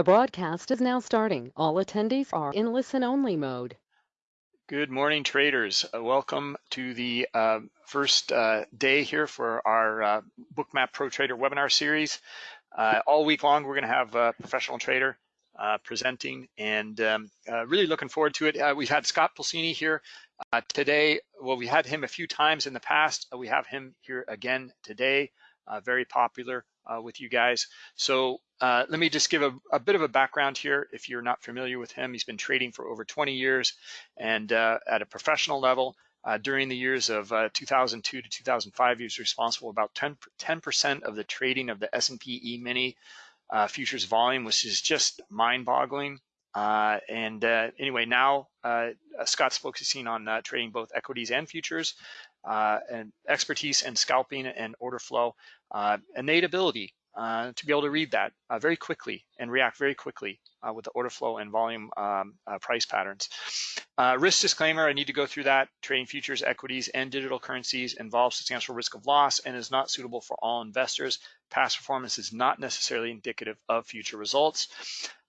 The broadcast is now starting. All attendees are in listen-only mode. Good morning, traders. Uh, welcome to the uh, first uh, day here for our uh, Bookmap Pro Trader webinar series. Uh, all week long, we're going to have a professional trader presenting and um, really looking forward to it. we've had Scott Pulcini here today. Well, we had him a few times in the past. we have him here again today. very popular with you guys. So uh, let me just give a, a, bit of a background here. If you're not familiar with him, he's been trading for over 20 years and uh, at a professional level. Uh, during the years of uh, 2002 to 2005, he was responsible about 10 percent of the trading of the S&P E-mini uh, futures volume, which is just mind-boggling. Uh, and anyway, now Scott's focusing on trading both equities and futures, and expertise in scalping and order flow, innate ability uh, to be able to read that uh, very quickly and react very quickly uh, with the order flow and volume um, uh, price patterns. Uh, risk disclaimer, I need to go through that. Trading futures, equities, and digital currencies involves substantial risk of loss and is not suitable for all investors. Past performance is not necessarily indicative of future results.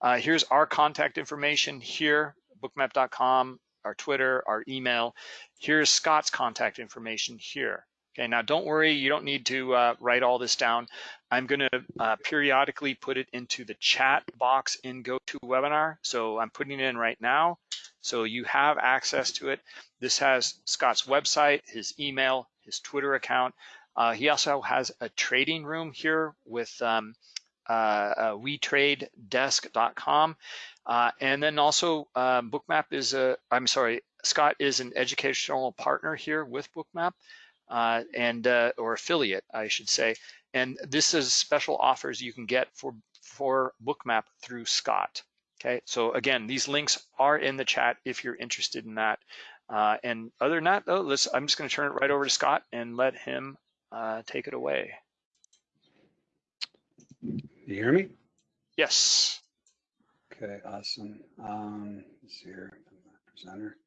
Uh, here's our contact information here, bookmap.com, our Twitter, our email. Here's Scott's contact information here. Okay, now don't worry, you don't need to uh, write all this down. I'm gonna uh, periodically put it into the chat box in GoToWebinar. So I'm putting it in right now. So you have access to it. This has Scott's website, his email, his Twitter account. Uh, he also has a trading room here with um, uh, uh, wetradedesk.com. Uh, and then also um, Bookmap is a, I'm sorry, Scott is an educational partner here with Bookmap uh, and uh, or affiliate, I should say. And this is special offers you can get for for Bookmap through Scott. Okay, so again, these links are in the chat if you're interested in that. Uh, and other than that, though, let's, I'm just going to turn it right over to Scott and let him uh, take it away. You hear me? Yes. Okay, awesome. Um, let's see here, presenter.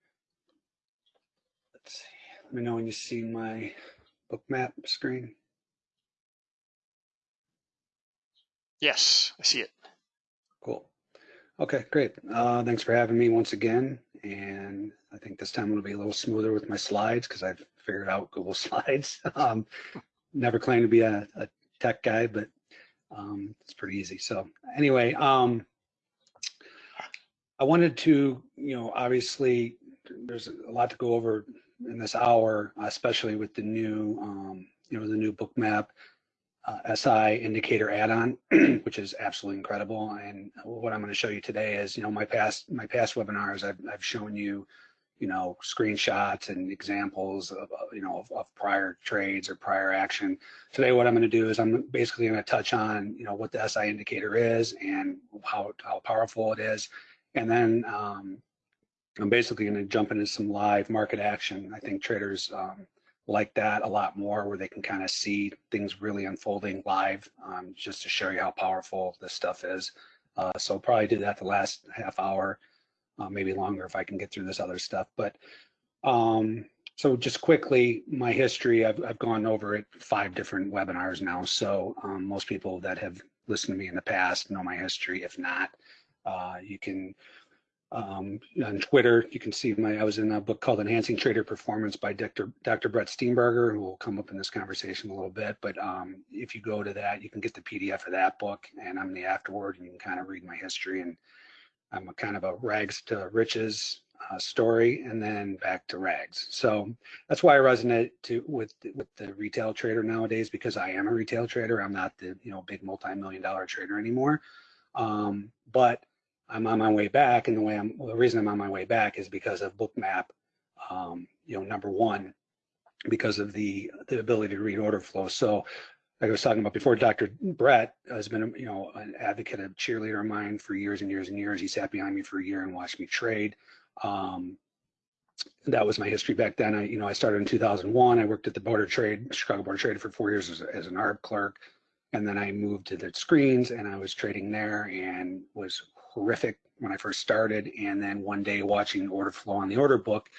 Let's see. Let me know when you see my book map screen. Yes, I see it. Cool. Okay, great. Uh, thanks for having me once again. And I think this time it'll be a little smoother with my slides because I've figured out Google Slides. um, never claimed to be a, a tech guy, but um, it's pretty easy. So anyway, um, I wanted to, you know, obviously there's a lot to go over in this hour, especially with the new, um, you know, the new Bookmap uh, SI indicator add-on, which is absolutely incredible. And what I'm going to show you today is, you know, my past my past webinars, I've, I've shown you, you know, screenshots and examples of, you know, of, of prior trades or prior action. Today, what I'm going to do is I'm basically going to touch on, you know, what the SI indicator is and how how powerful it is, and then um, I'm basically going to jump into some live market action. I think traders um, like that a lot more where they can kind of see things really unfolding live um, just to show you how powerful this stuff is. Uh, so probably do that the last half hour, uh, maybe longer if I can get through this other stuff. But um, so just quickly, my history, I've, I've gone over it five different webinars now. So um, most people that have listened to me in the past know my history. If not, uh, you can um, on Twitter, you can see my, I was in a book called Enhancing Trader Performance by Dr. Dr. Brett Steenbarger, who will come up in this conversation a little bit. But um, if you go to that, you can get the PDF of that book and I'm the afterword and you can kind of read my history. And I'm a kind of a rags to riches uh, story and then back to rags. So that's why I resonate to with with the retail trader nowadays because I am a retail trader. I'm not the you know big multi-million dollar trader anymore. Um, but I'm on my way back, and the way I'm the reason I'm on my way back is because of Bookmap. Um, you know, number one, because of the the ability to read order flow. So, like I was talking about before, Dr. Brett has been you know an advocate, a cheerleader of mine for years and years and years. He sat behind me for a year and watched me trade. Um, that was my history back then. I, you know, I started in 2001. I worked at the Board of Trade, Chicago Board of Trade for four years as, as an ARB clerk. And then I moved to the screens and I was trading there and was horrific when I first started. And then one day watching order flow on the order book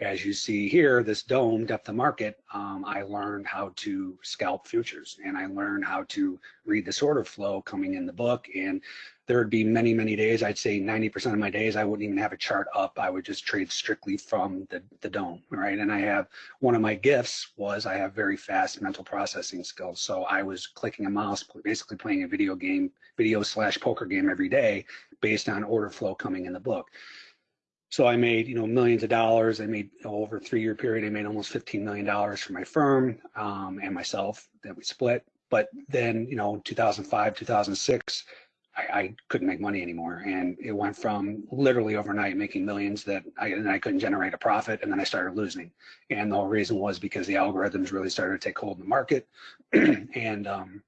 as you see here, this DOM depth of market, um, I learned how to scalp futures and I learned how to read this order flow coming in the book. And there would be many, many days, I'd say 90% of my days, I wouldn't even have a chart up. I would just trade strictly from the, the DOM, right? And I have, one of my gifts was I have very fast mental processing skills. So I was clicking a mouse, basically playing a video game, video slash poker game every day based on order flow coming in the book. So I made, you know, millions of dollars. I made over a three-year period. I made almost $15 million for my firm um, and myself that we split. But then, you know, 2005, 2006, I, I, couldn't make money anymore, and it went from literally overnight making millions that I and I couldn't generate a profit, and then I started losing. And the whole reason was because the algorithms really started to take hold in the market, and um,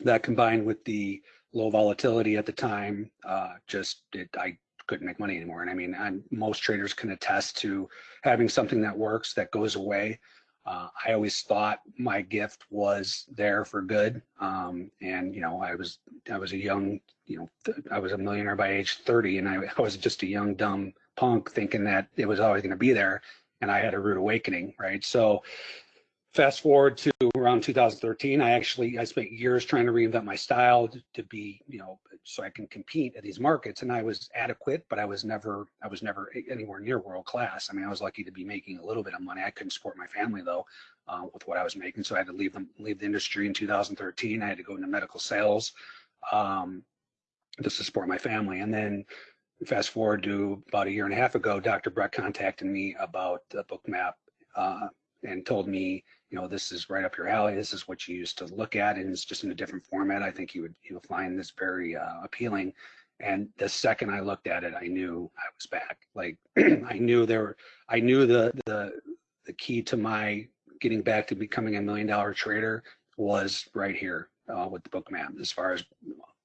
that combined with the low volatility at the time, uh, just it, I couldn't make money anymore. And I mean, I'm, most traders can attest to having something that works that goes away. Uh, I always thought my gift was there for good. Um, and you know, I was I was a young, you know, I was a millionaire by age 30, and I, I was just a young dumb punk thinking that it was always going to be there. And I had a rude awakening, right? So fast forward to around 2013 i actually i spent years trying to reinvent my style to, be you know so i can compete at these markets. And i was adequate but i was never i was never anywhere near world class i mean i was lucky to be making a little bit of money. I couldn't support my family though uh, with what i was making. So i had to leave them leave the industry in 2013 i had to go into medical sales um, just to support my family. And then fast forward to about a year and a half ago dr brett contacted me about the bookmap uh, and told me you know, this is right up your alley. This is what you used to look at, and it's just in a different format. I think you would you'll find this very uh, appealing. And the second I looked at it, I knew I was back. Like I knew there, were, I knew the the the key to my getting back to becoming a million dollar trader was right here uh, with the book map as far as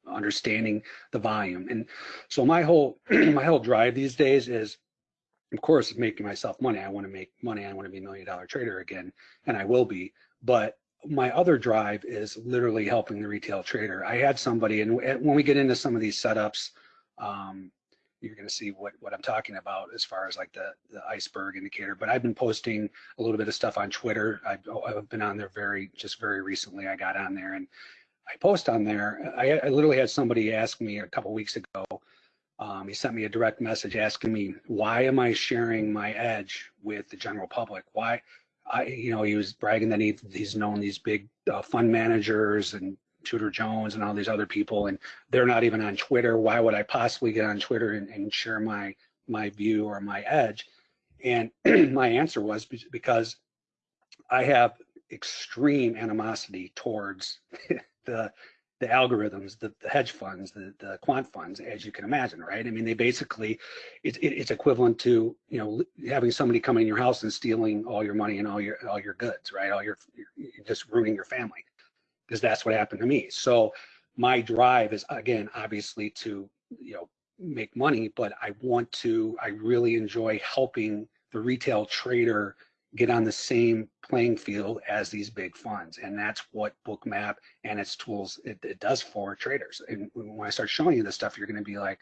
understanding the volume. And so my whole my whole drive these days is of course, making myself money. I want to make money. I want to be a million dollar trader again, and I will be. But my other drive is literally helping the retail trader. I had somebody, and when we get into some of these setups, um, you're going to see what what I'm talking about as far as like the the iceberg indicator. But I've been posting a little bit of stuff on Twitter. I've, I've been on there very just very recently. I got on there and I post on there. I, I literally had somebody ask me a couple weeks ago um, he sent me a direct message asking me, why am I sharing my edge with the general public? Why, I, you know, he was bragging that he, he's known these big uh, fund managers and Tudor Jones and all these other people, and they're not even on Twitter. Why would I possibly get on Twitter and, and share my my view or my edge? And my answer was because I have extreme animosity towards the the algorithms, the, the hedge funds, the, the, quant funds, as you can imagine, right? I mean, they basically, it's it, it's equivalent to you know having somebody come in your house and stealing all your money and all your all your goods, right? All your just ruining your family, because that's what happened to me. So my drive is again, obviously, to you know make money, but I want to. I really enjoy helping the retail trader get on the same playing field as these big funds. And that's what Bookmap and its tools, it, it does for traders. And when I start showing you this stuff, you're going to be like,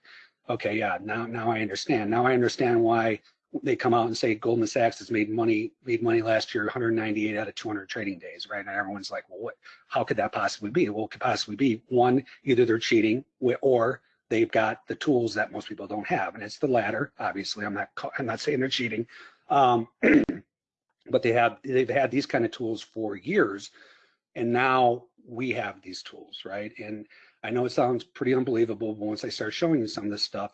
okay, yeah, now, now I understand. Now I understand why they come out and say Goldman Sachs has made money, made money last year, 198 out of 200 trading days, right? And everyone's like, well, what, how could that possibly be? Well, it could possibly be one, either they're cheating or they've got the tools that most people don't have. And it's the latter, obviously. I'm not, I'm not saying they're cheating. Um, but they have they've had these kind of tools for years and now we have these tools right? And i know it sounds pretty unbelievable but once i start showing you some of this stuff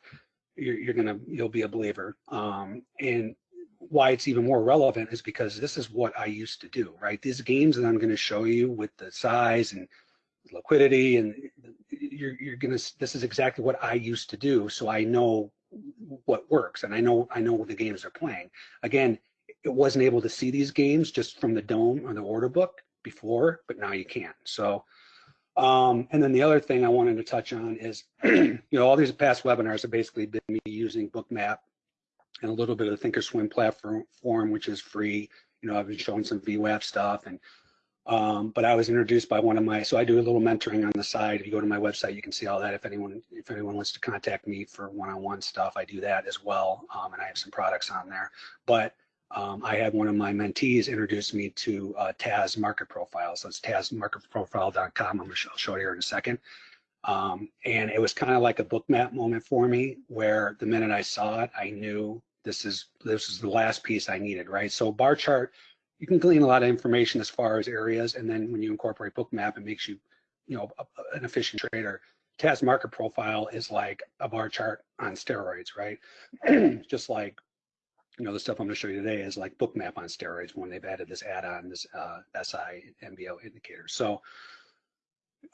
you're, you're gonna you'll be a believer. Um, and why it's even more relevant is because this is what i used to do right? These games that i'm going to show you with the size and liquidity and you're, you're gonna this is exactly what i used to do so i know what works and i know i know what the games are playing. Again it wasn't able to see these games just from the DOM or the order book before, but now you can. So, um, and then the other thing I wanted to touch on is, you know, all these past webinars have basically been me using Bookmap and a little bit of the Thinkorswim platform, which is free. You know, I've been showing some VWAP stuff and um, but I was introduced by one of my, so I do a little mentoring on the side. If you go to my website, you can see all that. If anyone, if anyone wants to contact me for one-on-one stuff, I do that as well. Um, and I have some products on there. But um, I had one of my mentees introduce me to uh, TAS Market Profile. So it's tasmarketprofile.com. I'm gonna show, I'll it here in a second. Um, and it was kind of like a book map moment for me, where the minute I saw it, I knew this is this is the last piece I needed, right? So bar chart, you can glean a lot of information as far as areas, and then when you incorporate book map, it makes you, you know, a, an efficient trader. TAS Market Profile is like a bar chart on steroids, right? Just like you know, the stuff I'm going to show you today is like Bookmap on steroids when they've added this add-on, this uh, SI MBO indicator. So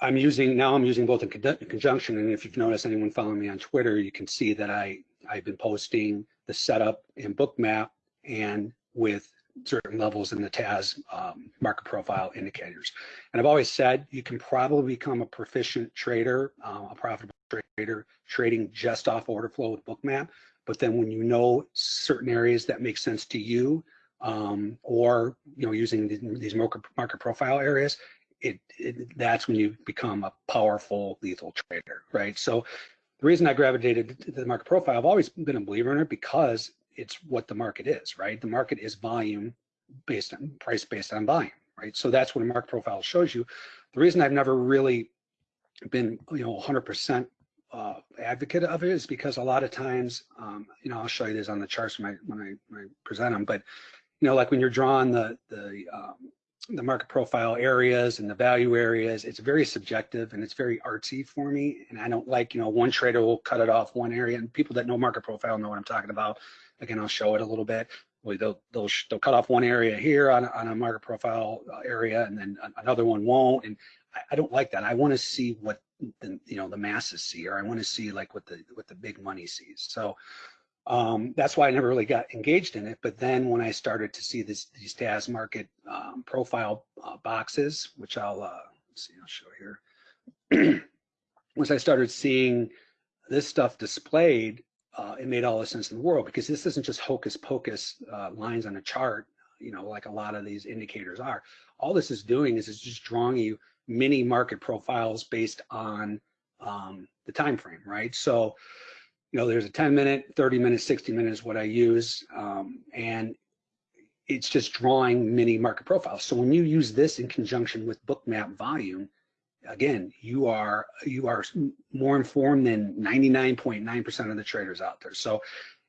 I'm using, now I'm using both in conjunction. And if you've noticed anyone following me on Twitter, you can see that I, I've been posting the setup in Bookmap and with certain levels in the TAS um, market profile indicators. And I've always said you can probably become a proficient trader, uh, a profitable trader, trading just off order flow with Bookmap. But then when you know certain areas that make sense to you, um, or you know using these market, market profile areas, it, it, that's when you become a powerful lethal trader, right? So the reason I gravitated to the market profile, I've always been a believer in it because it's what the market is, right? The market is volume based on price based on volume, right? So that's what a market profile shows you. The reason I've never really been, you know, 100% uh, advocate of it is because a lot of times, um, you know, I'll show you this on the charts when I when I, when I present them, but you know, like when you're drawing the the um, the market profile areas and the value areas, it's very subjective and it's very artsy for me. And I don't like, you know, one trader will cut it off one area, and people that know market profile know what I'm talking about. Again, I'll show it a little bit. They'll they'll they'll cut off one area here on on a market profile uh, area, and then another one won't. And I, I don't like that. I want to see what the you know the masses see, or I want to see like what the what the big money sees. So um, that's why I never really got engaged in it. But then when I started to see this these TAS market um, profile uh, boxes, which I'll uh, see, I'll show here. Once I started seeing this stuff displayed, uh, it made all the sense in the world because this isn't just hocus pocus uh, lines on a chart, you know, like a lot of these indicators are. All this is doing is it's just drawing you mini market profiles based on um, the time frame, right? So, you know, there's a 10 minute, 30 minutes, 60 minutes what I use, um, and it's just drawing mini market profiles. So when you use this in conjunction with bookmap volume, again, you are you are more informed than 99.9% of the traders out there. So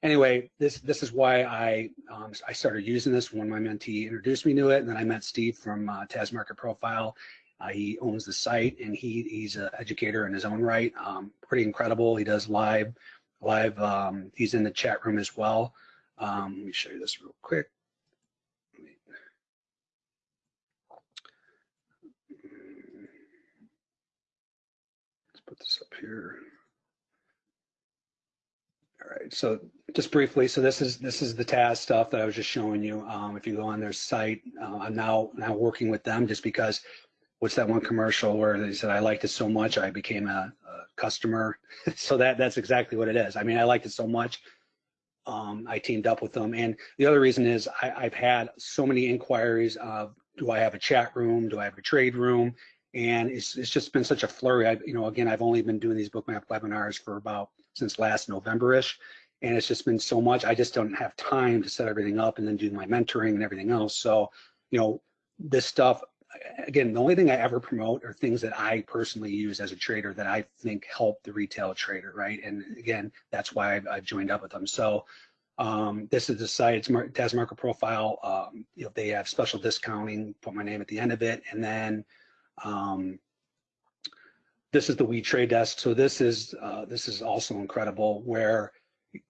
anyway, this this is why I um, I started using this when my mentee introduced me to it, and then I met Steve from uh, Taz Market Profile, uh, he owns the site and he he's an educator in his own right. Um, pretty incredible. He does live live. Um, he's in the chat room as well. Um, let me show you this real quick. Let's put this up here. All right, so just briefly, so this is this is the TAS stuff that I was just showing you. Um, if you go on their site, uh, I'm now now working with them just because what's that one commercial where they said I liked it so much I became a, a customer. so that that's exactly what it is. I mean, I liked it so much. Um, I teamed up with them, and the other reason is I, have had so many inquiries of do I have a chat room, do I have a trade room, and it's it's just been such a flurry. I you know again I've only been doing these bookmap webinars for about since last November-ish, and it's just been so much. I just don't have time to set everything up and then do my mentoring and everything else. So you know this stuff again, the only thing I ever promote are things that I personally use as a trader that I think help the retail trader, right? And again, that's why I've, I've joined up with them. So um, this is the site, it's Mar TAS Market Profile. Um, you know, they have special discounting, put my name at the end of it. And then um, this is the We Trade Desk. So this is, uh, this is also incredible where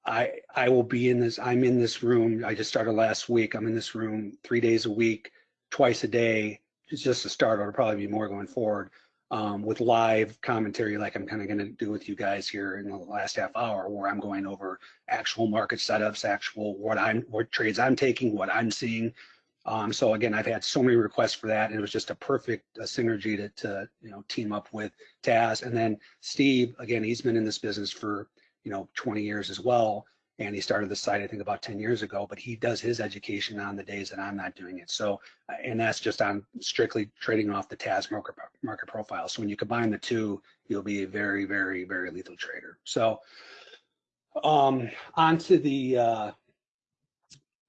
I, I will be in this, I'm in this room. I just started last week. I'm in this room three days a week, twice a day, it's just a start. It'll probably be more going forward um, with live commentary, like I'm kind of going to do with you guys here in the last half hour, where I'm going over actual market setups, actual what I'm, what trades I'm taking, what I'm seeing. Um, so again, I've had so many requests for that, and it was just a perfect synergy to, to you know team up with TAS, and then Steve. Again, he's been in this business for you know 20 years as well, and he started the site I think about 10 years ago, but he does his education on the days that I'm not doing it. So, uh, and that's just on strictly trading off the TAS market, market profile. So when you combine the two, you'll be a very, very, very lethal trader. So um, onto the, uh,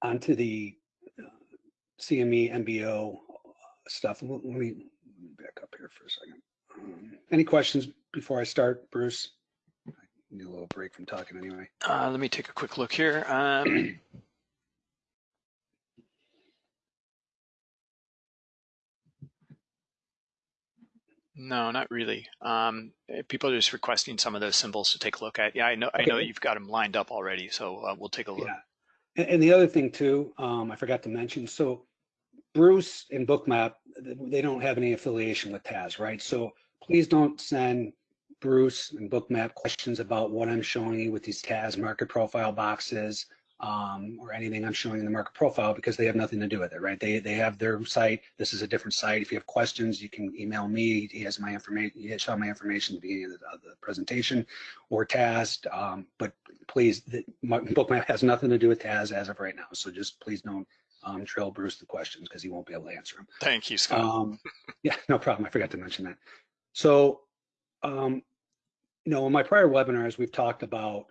onto the CME, MBO stuff. Let let me back up here for a second. Um, Any questions before I start, Bruce? Need a little break from talking anyway. Uh, let me take a quick look here. Um, no, not really. Um, eh, people are just requesting some of those symbols to take a look at. Yeah, I know. I know you've got them lined up already, so uh, we'll take a look. Yeah. And, and the other thing too, um, I forgot to mention, so Bruce and Bookmap, they don't have any affiliation with TAS, right? So please don't send Bruce and Bookmap questions about what I'm showing you with these TAS market profile boxes um, or anything I'm showing in the market profile because they have nothing to do with it, right? They, they have their site. This is a different site. If you have questions, you can email me. He has my information. He has my information at the beginning of the, of the presentation or TAS. Um, but please, the, my bookmap has nothing to do with TAS as of right now. So just please don't um, drill Bruce the questions because he won't be able to answer them. Thank you, Scott. Um, yeah, no problem. I forgot to mention that. So, um, you know, in my prior webinars, we've talked about,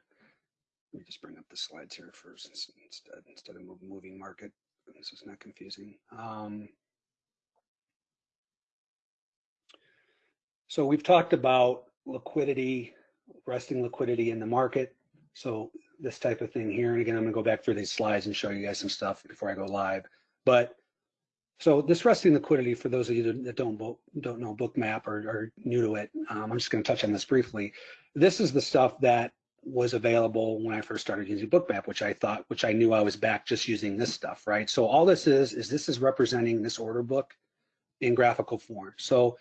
let me just bring up the slides here first instead, instead of moving market. This is not confusing. Um, so we've talked about liquidity, resting liquidity in the market. So this type of thing here, and again, I'm gonna go back through these slides and show you guys some stuff before I go live. But so this resting liquidity, for those of you that- don't don't know Bookmap or are new to it, um, I'm just going to touch on this briefly. This is the stuff that was available when I first started using Bookmap, which I thought, which I knew I was back just using this stuff, right? So all this is is this is representing this order book in graphical form. So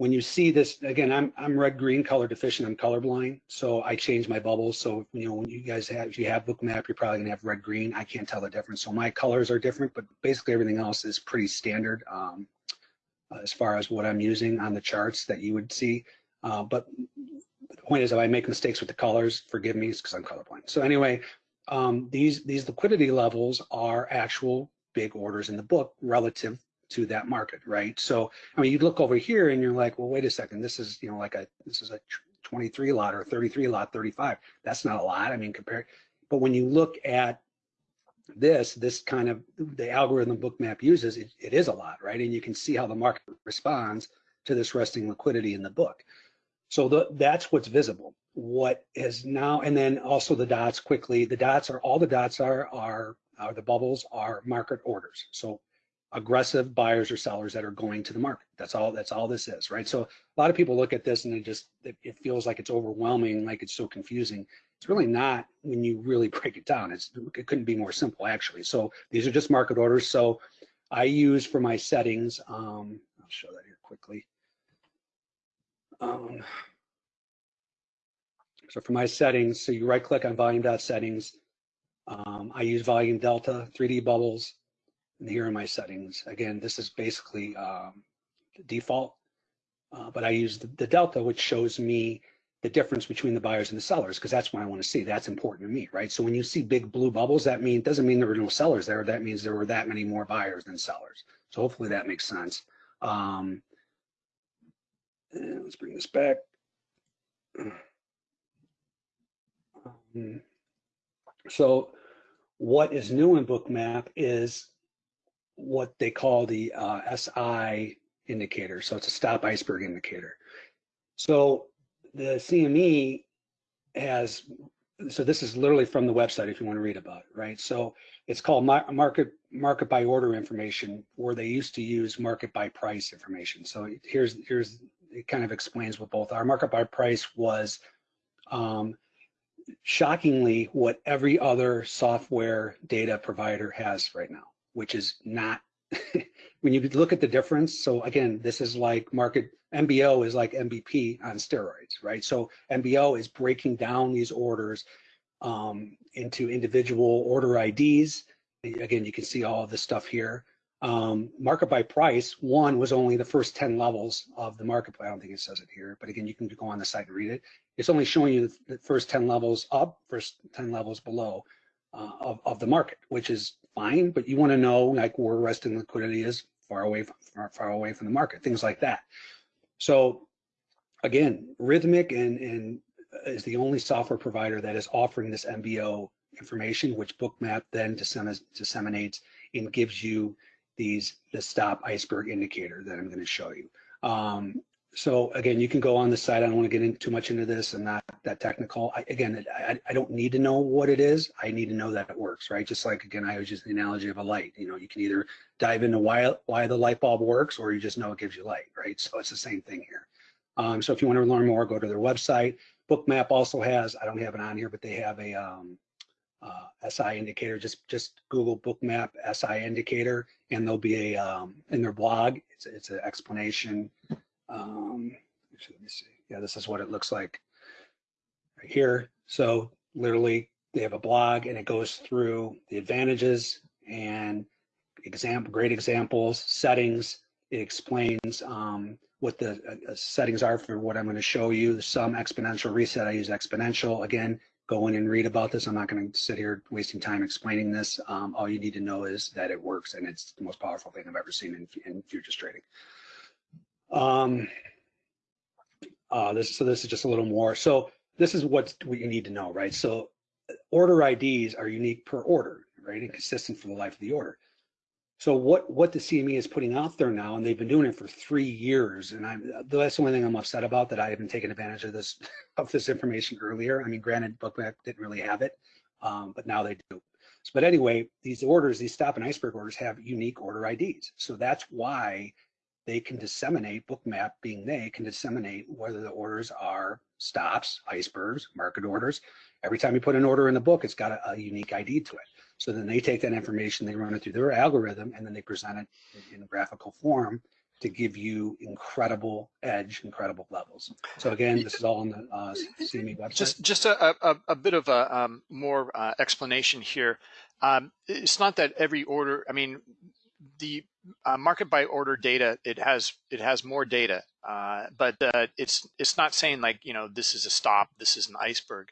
when you see this, again, I'm I'm red green color deficient. I'm colorblind, so I change my bubbles. So you know when you guys have if you have book map, you're probably gonna have red green. I can't tell the difference. So my colors are different, but basically everything else is pretty standard um, as far as what I'm using on the charts that you would see. Uh, but the point is, if I make mistakes with the colors, forgive me, it's because I'm colorblind. So anyway, um, these these liquidity levels are actual big orders in the book relative to that market, right? So I mean, you look over here and you're like, well, wait a second, this is you know like a this is a 23 lot or 33 lot, 35. That's not a lot. I mean, compared. But when you look at this, this kind of the algorithm Bookmap uses, it, it is a lot, right? And you can see how the market responds to this resting liquidity in the book. So the, that's what's visible. What is now, and then also the dots quickly, the dots are, all the dots are, are, are the bubbles are market orders. So aggressive buyers or sellers that are going to the market. That's all, that's all this is, right? So a lot of people look at this and it just, it, feels like it's overwhelming, like it's so confusing. It's really not when you really break it down. It's, it couldn't be more simple actually. So these are just market orders. So I use for my settings, um, I'll show that here quickly. Um, so for my settings, so you right click on volume dot settings. Um, I use volume delta, 3D bubbles, and here are my settings. Again, this is basically um, the default, uh, but I use the, the delta, which shows me the difference between the buyers and the sellers, because that's what I want to see. That's important to me, right? So when you see big blue bubbles, that mean doesn't mean there were no sellers there. That means there were that many more buyers than sellers. So hopefully that makes sense. Um, let's bring this back. Um, so what is new in Bookmap is what they call the uh, SI indicator. So it's a stop iceberg indicator. So the CME has, so this is literally from the website if you want to read about it, right? So it's called market market by order information, where they used to use market by price information. So here's here's it kind of explains what both are. Market by price was um, shockingly what every other software data provider has right now, which is not, when you look at the difference, so again, this is like market, MBO is like MBP on steroids, right? So MBO is breaking down these orders um, into individual order IDs. Again, you can see all of this stuff here. Um, market by price, one was only the first 10 levels of the market. I don't think it says it here, but again, you can go on the site and read it. It's only showing you the first 10 levels up, first 10 levels below uh, of, of the market, which is fine, but you want to know like where resting liquidity is far away from, far, far away from the market, things like that. So again, Rithmic and, and is the only software provider that is offering this MBO information, which Bookmap then disseminates and gives you these the stop iceberg indicator that I'm going to show you. Um, so again, you can go on the site. I don't want to get in too much into this and not that technical. I, again, I, I don't need to know what it is. I need to know that it works, right? Just like again, I was just the analogy of a light. You know, you can either dive into why why the light bulb works, or you just know it gives you light, right? So it's the same thing here. Um, so if you want to learn more, go to their website. Bookmap also has. I don't have it on here, but they have a um, uh, SI indicator. Just just Google Bookmap SI indicator, and there'll be a um, in their blog. It's it's an explanation um, actually, let me see. Yeah, this is what it looks like right here. So literally they have a blog and it goes through the advantages and example, great examples, settings. It explains um, what the uh, uh settings are for what I'm going to show you. Some exponential reset, I use exponential. Again, go in and read about this. I'm not going to sit here wasting time explaining this. Um, all you need to know is that it works and it's the most powerful thing I've ever seen in, in futures trading. Um, uh, this, so this is just a little more. So this is what you need to know, right? So order IDs are unique per order, right, and consistent for the life of the order. So what what the CME is putting out there now, and they've been doing it for three years, and I'm that's the only thing I'm upset about that I haven't taken advantage of this of this information earlier. I mean, granted, Bookmap didn't really have it, um, but now they do. So, but anyway, these orders, these stop and iceberg orders, have unique order IDs. So that's why they can disseminate, bookmap being they can disseminate whether the orders are stops, icebergs, market orders. Every time you put an order in the book, it's got a, a unique ID to it. So then they take that information, they run it through their algorithm, and then they present it in, in graphical form to give you incredible edge, incredible levels. So again, this is all on the uh, CME website. Just, just a, a, a bit of a um, more uh, explanation here. Um, it's not that every order. I mean, the uh, market by order data it has it has more data uh, but uh, it's it's not saying like you know this is a stop this is an iceberg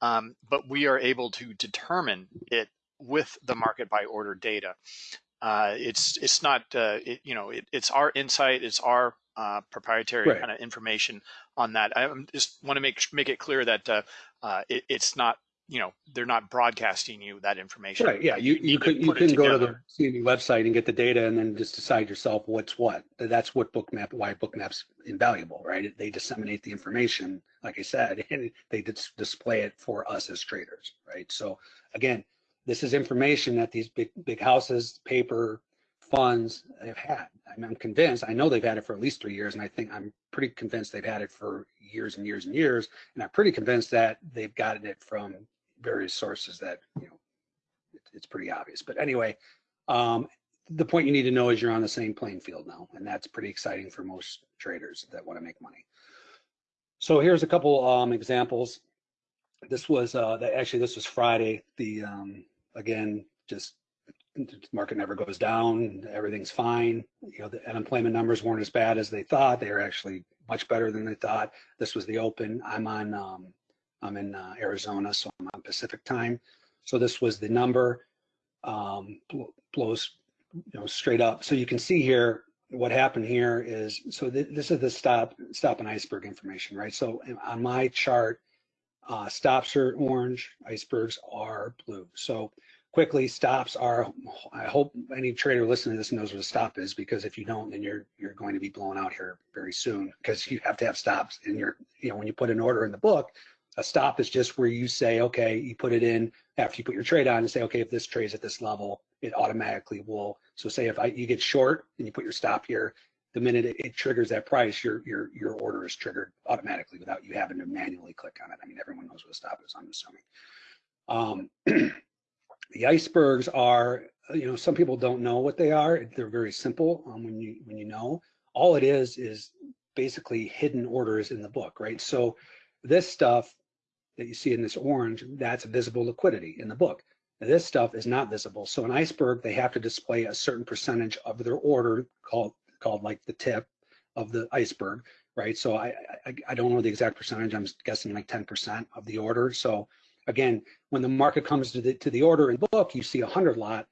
um, but we are able to determine it with the market by order data uh, it's it's not uh, it, you know it, it's our insight it's our uh, proprietary right. kind of information on that I just want to make make it clear that it, it's not you know they're not broadcasting you that information. Right. Yeah. You you, could you can go to the CME website and get the data and then just decide yourself what's what. That's what Bookmap why Bookmap's invaluable, right? They disseminate the information, like I said, and they dis display it for us as traders, right? So again, this is information that these big big houses, paper, funds have had. I mean, I'm convinced, I know they've had it for at least three years, and I think I'm pretty convinced they've had it for years and years and years. And I'm pretty convinced that they've gotten it from various sources that, you know, it, it's pretty obvious. But anyway, um, the point you need to know is you're on the same playing field now, and that's pretty exciting for most traders that want to make money. So here's a couple um, examples. This was uh, actually this was Friday. The um, again just market never goes down. Everything's fine. You know the unemployment numbers weren't as bad as they thought. They were actually much better than they thought. This was the open. I'm on um, I'm in uh, Arizona, so I'm on Pacific time. So this was the number, um, blows you know straight up. So you can see here what happened here is so th this is the stop stop and iceberg information, right? So on my chart, uh, stops are orange, icebergs are blue. So quickly stops are i hope any trader listening to this knows what a stop is because if you don't then you're you're going to be blown out here very soon because you have to have stops in your you know when you put an order in the book a stop is just where you say, okay, you put it in after you put your trade on and say, okay, if this trade's at this level, it automatically will. So say if I, you get short and you put your stop here, the minute it, it, triggers that price, your your your order is triggered automatically without you having to manually click on it. I mean, everyone knows what a stop is, I'm assuming. Um, the icebergs are, you know, some people don't know what they are. They're very simple um, when you when you know. All it is is basically hidden orders in the book, right? So this stuff that you see in this orange, that's visible liquidity in the book. Now, this stuff is not visible. So an iceberg, they have to display a certain percentage of their order called called like the tip of the iceberg, right? So I, I, I don't know the exact percentage. I'm guessing like 10% of the order. So again, when the market comes to the to the order in book, you see a hundred lot.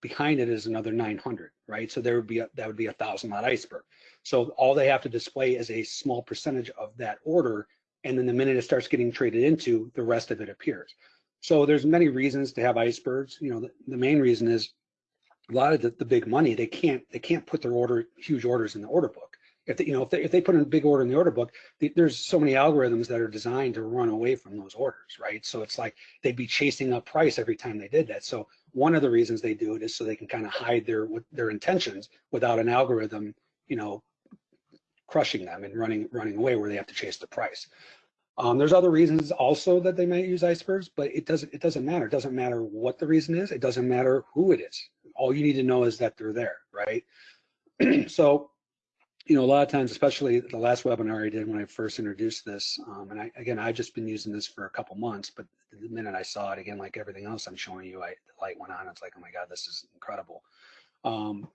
Behind it is another 900, right? So there would be a, that would be a thousand lot iceberg. So all they have to display is a small percentage of that order and then the minute it starts getting traded into, the rest of it appears. So there's many reasons to have icebergs. You know, the, the main reason is a lot of the, the big money, they can't, they can't put their order, huge orders in the order book. If they, you know, if they, if they put in a big order in the order book, the, there's so many algorithms that are designed to run away from those orders, right? So it's like they'd be chasing up price every time they did that. So one of the reasons they do it is so they can kind of hide their their intentions without an algorithm, you know, crushing them and running running away where they have to chase the price. Um, there's other reasons also that they might use icebergs, but it doesn't it doesn't matter. It doesn't matter what the reason is. It doesn't matter who it is. All you need to know is that they're there, right? so, you know, a lot of times, especially the last webinar I did when I first introduced this, um, and I, again, I've just been using this for a couple months, but the minute I saw it again, like everything else I'm showing you, I, the light went on. It's like, oh my God, this is incredible. Um,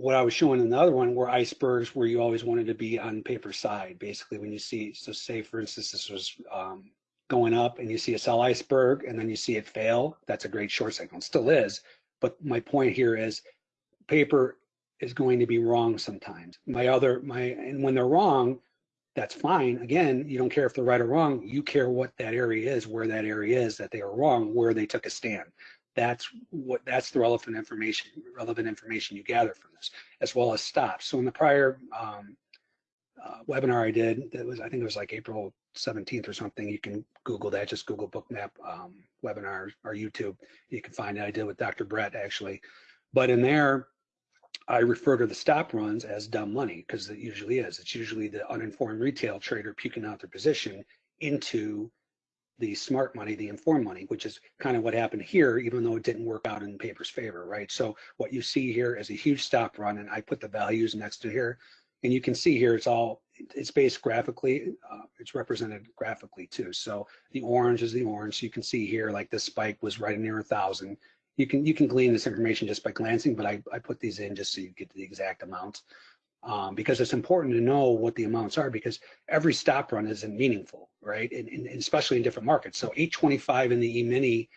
what I was showing in the other one were icebergs where you always wanted to be on paper side. Basically, when you see, so say for instance, this was um, going up and you see a sell iceberg and then you see it fail, that's a great short signal. It still is. But my point here is paper is going to be wrong sometimes. My other, my, and when they're wrong, that's fine. Again, you don't care if they're right or wrong. You care what that area is, where that area is that they are wrong, where they took a stand that's what that's the relevant information relevant information you gather from this as well as stops. So in the prior um, uh, webinar i did that was i think it was like april 17th or something you can google that just google bookmap um, webinar or youtube you can find it. I did with dr brett actually. But in there i refer to the stop runs as dumb money because it usually is. It's usually the uninformed retail trader puking out their position into the smart money, the informed money, which is kind of what happened here, even though it didn't work out in paper's favor, right? So what you see here is a huge stop run, and I put the values next to here, and you can see here it's all it's based graphically, uh, it's represented graphically too. So the orange is the orange. So you can see here like this spike was right near a thousand. You can you can glean this information just by glancing, but I, I put these in just so you get the exact amounts um, because it's important to know what the amounts are because every stop run isn't meaningful, right? And, and especially in different markets. So 825 in the E-mini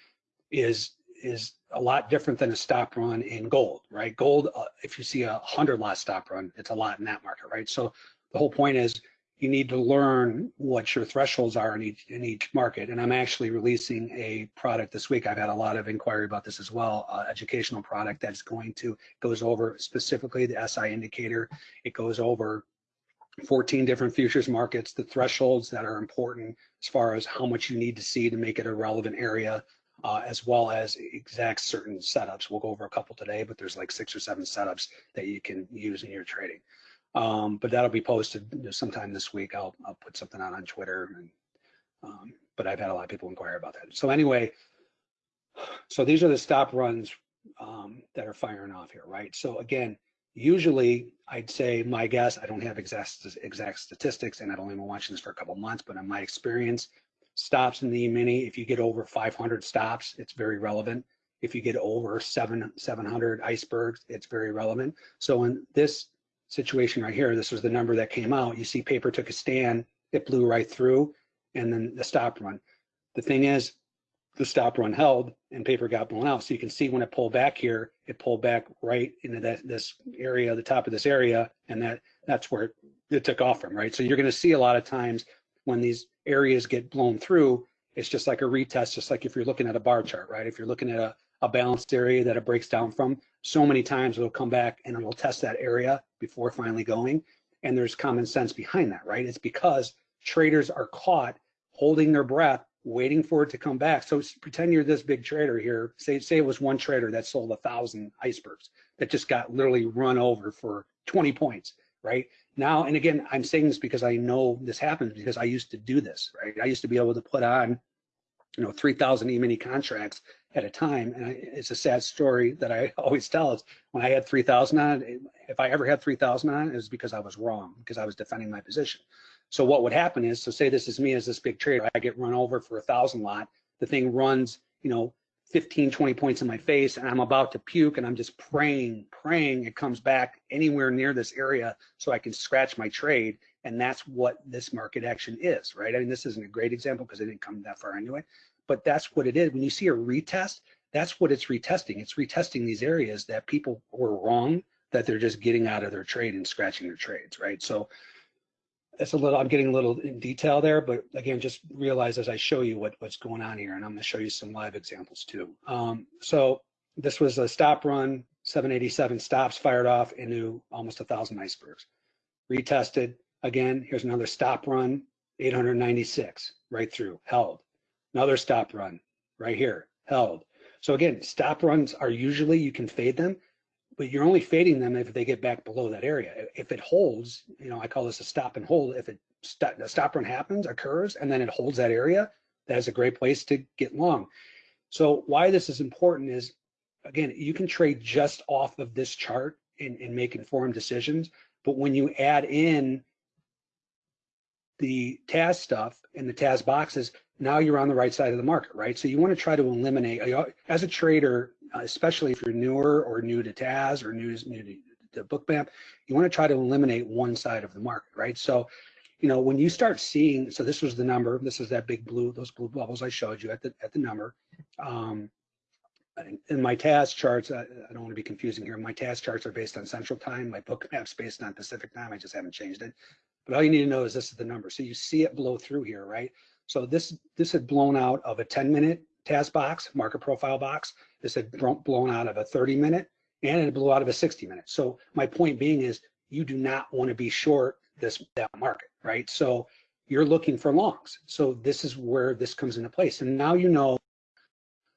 is is a lot different than a stop run in gold, right? Gold, uh, if you see a 100 lot stop run, it's a lot in that market, right? So the whole point is you need to learn what your thresholds are in each, in each market. And I'm actually releasing a product this week. I've had a lot of inquiry about this as well, uh, educational product that's going to, goes over specifically the SI indicator. It goes over 14 different futures markets, the thresholds that are important as far as how much you need to see to make it a relevant area, uh, as well as exact certain setups. We'll go over a couple today, but there's like six or seven setups that you can use in your trading. Um, but that'll be posted sometime this week. I'll, I'll put something out on Twitter. And, um, but I've had a lot of people inquire about that. So anyway, so these are the stop runs um, that are firing off here, right? So again, usually I'd say my guess, I don't have exact, exact statistics and I've only been watching this for a couple months, but in my experience, stops in the E-mini, if you get over 500 stops, it's very relevant. If you get over seven, 700 icebergs, it's very relevant. So in this situation right here, this was the number that came out. You see paper took a stand, it blew right through, and then the stop run. The thing is, the stop run held and paper got blown out. So you can see when it pulled back here, it pulled back right into that this area, the top of this area, and that that's where it, it took off from, right? So you're going to see a lot of times when these areas get blown through, it's just like a retest, just like if you're looking at a bar chart, right? If you're looking at a, a balanced area that it breaks down from, so many times it'll come back and it'll test that area before finally going. And there's common sense behind that, right? It's because traders are caught holding their breath, waiting for it to come back. So pretend you're this big trader here. Say, say it was one trader that sold a thousand icebergs that just got literally run over for 20 points, right? Now, and again, I'm saying this because I know this happens because I used to do this, right? I used to be able to put on, you know, 3,000 E-mini contracts at a time. And I, it's a sad story that I always tell. Is when I had 3,000 on if I ever had 3,000 on it, it was because I was wrong, because I was defending my position. So what would happen is, so say this is me as this big trader, I get run over for a thousand lot, the thing runs, you know, 15, 20 points in my face and I'm about to puke and I'm just praying, praying it comes back anywhere near this area so I can scratch my trade. And that's what this market action is, right? I mean, this isn't a great example because it didn't come that far anyway, but that's what it is. When you see a retest, that's what it's retesting. It's retesting these areas that people were wrong, that they're just getting out of their trade and scratching their trades, right? So that's a little, I'm getting a little in detail there, but again, just realize as I show you what, what's going on here, and I'm gonna show you some live examples too. Um, so this was a stop run, 787 stops fired off into almost a thousand icebergs. Retested again. Here's another stop run, 896 right through, held. Another stop run right here, held. So again, stop runs are usually you can fade them, but you're only fading them if they get back below that area. If it holds, you know, I call this a stop and hold. If it st the stop run happens, occurs, and then it holds that area, that is a great place to get long. So why this is important is, again, you can trade just off of this chart and, and make informed decisions. But when you add in the TAS stuff and the TAS boxes, now you're on the right side of the market, right? So you want to try to eliminate, as a trader, especially if you're newer or new to TAS or new, new to, to Bookmap, you want to try to eliminate one side of the market, right? So, you know, when you start seeing, so this was the number, this is that big blue, those blue bubbles I showed you at the at the number. Um, in my TAS charts, I, I, don't want to be confusing here. My TAS charts are based on Central Time. My Bookmap's based on Pacific Time. I just haven't changed it. But all you need to know is this is the number. So you see it blow through here, right? So this this had blown out of a 10 minute TAS box, market profile box. This had blown out of a 30 minute and it blew out of a 60 minute. So my point being is you do not want to be short this that market, right? So you're looking for longs. So this is where this comes into place. And now you know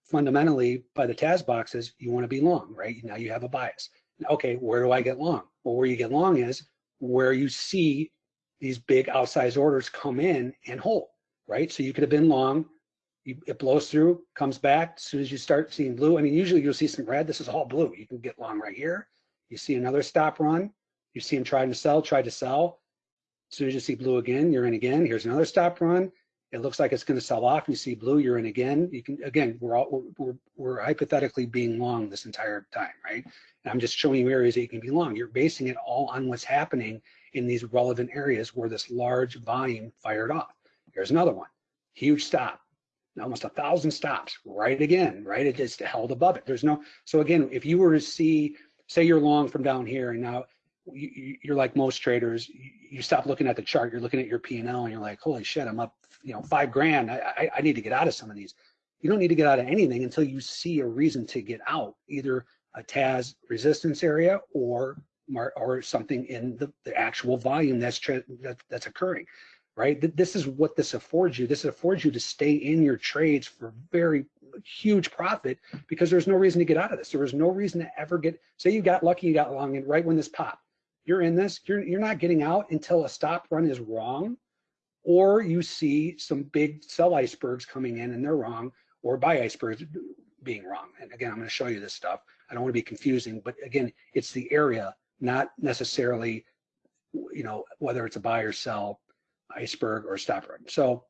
fundamentally by the TAS boxes, you want to be long, right? Now you have a bias. Okay, where do I get long? Well, where you get long is where you see these big outsized orders come in and hold, right? So you could have been long, you, it blows through, comes back. As soon as you start seeing blue, I mean, usually you'll see some red. This is all blue. You can get long right here. You see another stop run. You see him trying to sell, try to sell. As soon as you see blue again, you're in again. Here's another stop run. It looks like it's going to sell off. You see blue, you're in again. You can again, we're all we're, we're, we're hypothetically being long this entire time, right? And I'm just showing you areas that you can be long. You're basing it all on what's happening in these relevant areas where this large volume fired off. Here's another one, huge stop, almost a thousand stops, right again, right? It just held above it. There's no, so again, if you were to see, say you're long from down here and now you, are like most traders, you stop looking at the chart, you're looking at your P&L and you're like, holy shit, I'm up, you know, five grand. I, I, I need to get out of some of these. You don't need to get out of anything until you see a reason to get out, either a TAS resistance area or or something in the, the actual volume that's that, that's occurring, right? This is what this affords you. This affords you to stay in your trades for very huge profit because there's no reason to get out of this. There was no reason to ever get. Say you got lucky, you got long, and right when this popped, you're in this. You're you're not getting out until a stop run is wrong, or you see some big sell icebergs coming in and they're wrong, or buy icebergs being wrong. And again, I'm going to show you this stuff. I don't want to be confusing, but again, it's the area not necessarily, you know, whether it's a buy or sell, iceberg or stop run. So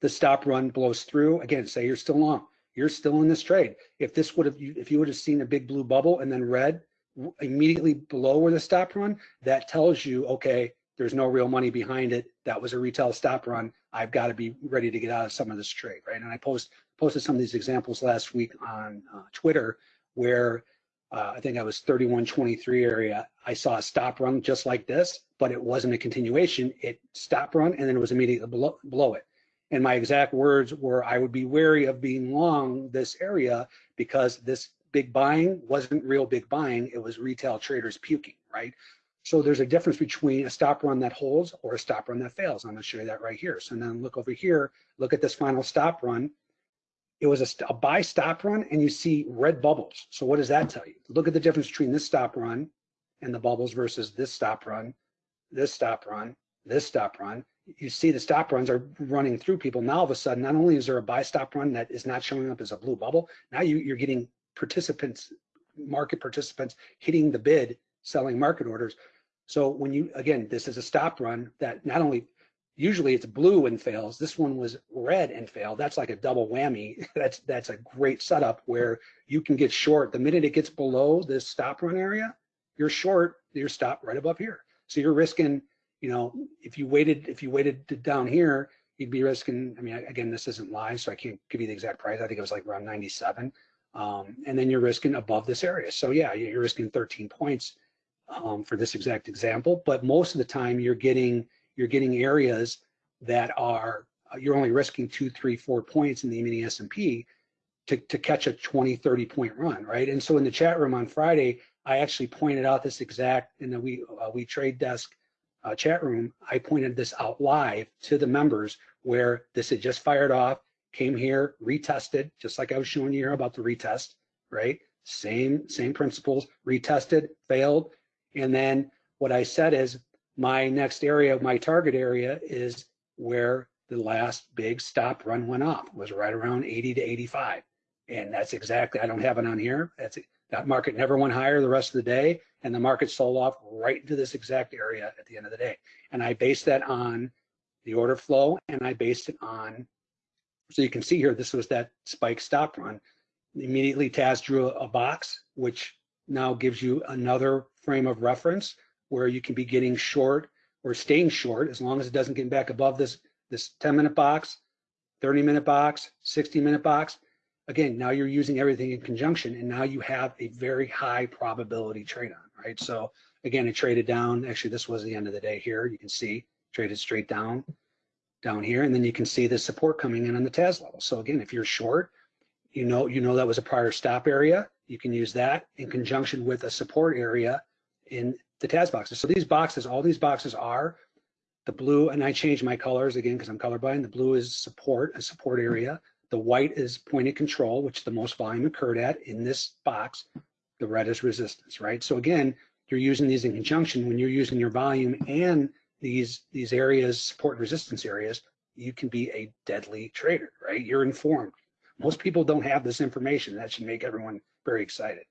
the stop run blows through. Again, say you're still long. You're still in this trade. If this would have, if you would have seen a big blue bubble and then red immediately below where the stop run, that tells you, okay, there's no real money behind it. That was a retail stop run. I've got to be ready to get out of some of this trade, right? And I post posted some of these examples last week on uh, Twitter where uh, I think I was 3123 area, I saw a stop run just like this, but it wasn't a continuation. It stopped run and then it was immediately below, below it. And my exact words were, I would be wary of being long this area because this big buying wasn't real big buying. It was retail traders puking, right? So there's a difference between a stop run that holds or a stop run that fails. I'm gonna show you that right here. So then look over here, look at this final stop run it was a, a, buy stop run and you see red bubbles. So what does that tell you? Look at the difference between this stop run and the bubbles versus this stop run, this stop run, this stop run. You see the stop runs are running through people. Now all of a sudden, not only is there a buy stop run that is not showing up as a blue bubble, now you, you're getting participants, market participants hitting the bid, selling market orders. So when you, again, this is a stop run that not only usually it's blue and fails. This one was red and failed. That's like a double whammy. That's that's a great setup where you can get short. The minute it gets below this stop run area, you're short, you're stopped right above here. So you're risking, you know, if you waited, if you waited down here, you'd be risking, I mean, again, this isn't live, so I can't give you the exact price. I think it was like around 97. Um, and then you're risking above this area. So yeah, you're risking 13 points um, for this exact example, but most of the time you're getting you're getting areas that are uh, you're only risking two, three, four points in the mini S&P. to, to catch a 20, 30 point run, right? And so in the chat room on Friday, I actually pointed out this exact in the we uh, we trade desk uh, chat room. I pointed this out live to the members where this had just fired off, came here, retested, just like I was showing you here about the retest, right? Same same principles, retested, failed, and then what I said is my next area, my target area is where the last big stop run went off was right around 80 to 85. And that's exactly, I don't have it on here. That's that market never went higher the rest of the day. And the market sold off right into this exact area at the end of the day. And I based that on the order flow and I based it on, so you can see here, this was that spike stop run. Immediately TAS drew a box, which now gives you another frame of reference where you can be getting short or staying short as long as it doesn't get back above this this 10 minute box, 30 minute box, 60 minute box. Again, now you're using everything in conjunction and now you have a very high probability trade on, right? So again, it traded down. Actually, this was the end of the day here. You can see traded straight down, down here. And then you can see the support coming in on the TAS level. So again, if you're short, you know, you know that was a prior stop area. You can use that in conjunction with a support area in the TAS boxes. So these boxes, all these boxes are the blue, and I change my colors again because I'm colorblind. The blue is support, a support area. The white is point of control, which the most volume occurred at in this box. The red is resistance, right? So again, you're using these in conjunction. When you're using your volume and these these areas, support resistance areas, you can be a deadly trader, right? You're informed. Most people don't have this information. That should make everyone very excited.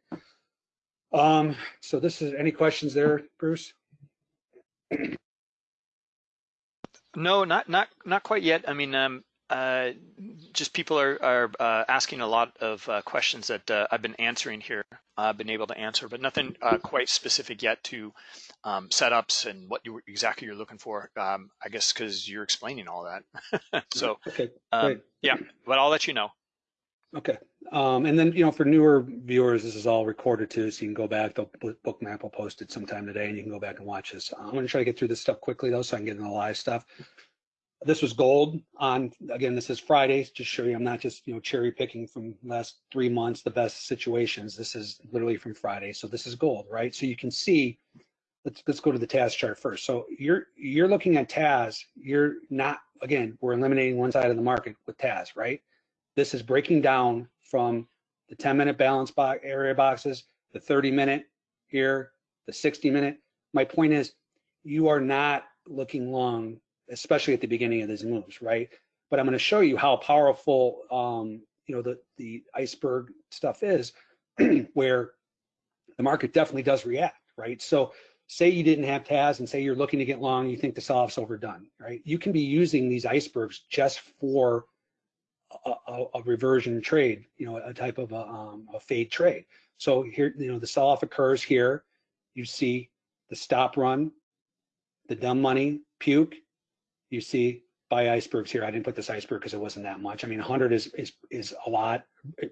Um, so this is any questions there, Bruce? No, not not not quite yet. I mean, um, uh, just people are are uh, asking a lot of uh, questions that uh, I've been answering here. I've been able to answer, but nothing uh, quite specific yet to um, setups and what you exactly you're looking for. Um, I guess because you're explaining all that. so okay, um, yeah, but I'll let you know. Okay. Um, and then, you know, for newer viewers, this is all recorded too, so you can go back. The bookmap will post it sometime today, and you can go back and watch this. I'm going to try to get through this stuff quickly, though, so I can get into the live stuff. This was gold on, again, this is Friday, just show you I'm not just, you know, cherry picking from last three months, the best situations. This is literally from Friday. So this is gold, right? So you can see, let's, let's go to the TAS chart first. So you're, you're looking at TAS, you're not, again, we're eliminating one side of the market with TAS, right? This is breaking down from the 10 minute balance box area boxes, the 30 minute here, the 60 minute. My point is you are not looking long, especially at the beginning of these moves, right? But I'm going to show you how powerful, um, you know, the, the iceberg stuff is where the market definitely does react, right? So say you didn't have TAS and say you're looking to get long, you think the sell-off's overdone, right? You can be using these icebergs just for a, a, reversion trade, you know, a type of a, um, a fade trade. So here, you know, the sell-off occurs here. You see the stop run, the dumb money, puke. You see buy icebergs here. I didn't put this iceberg because it wasn't that much. I mean, 100 is is is a lot,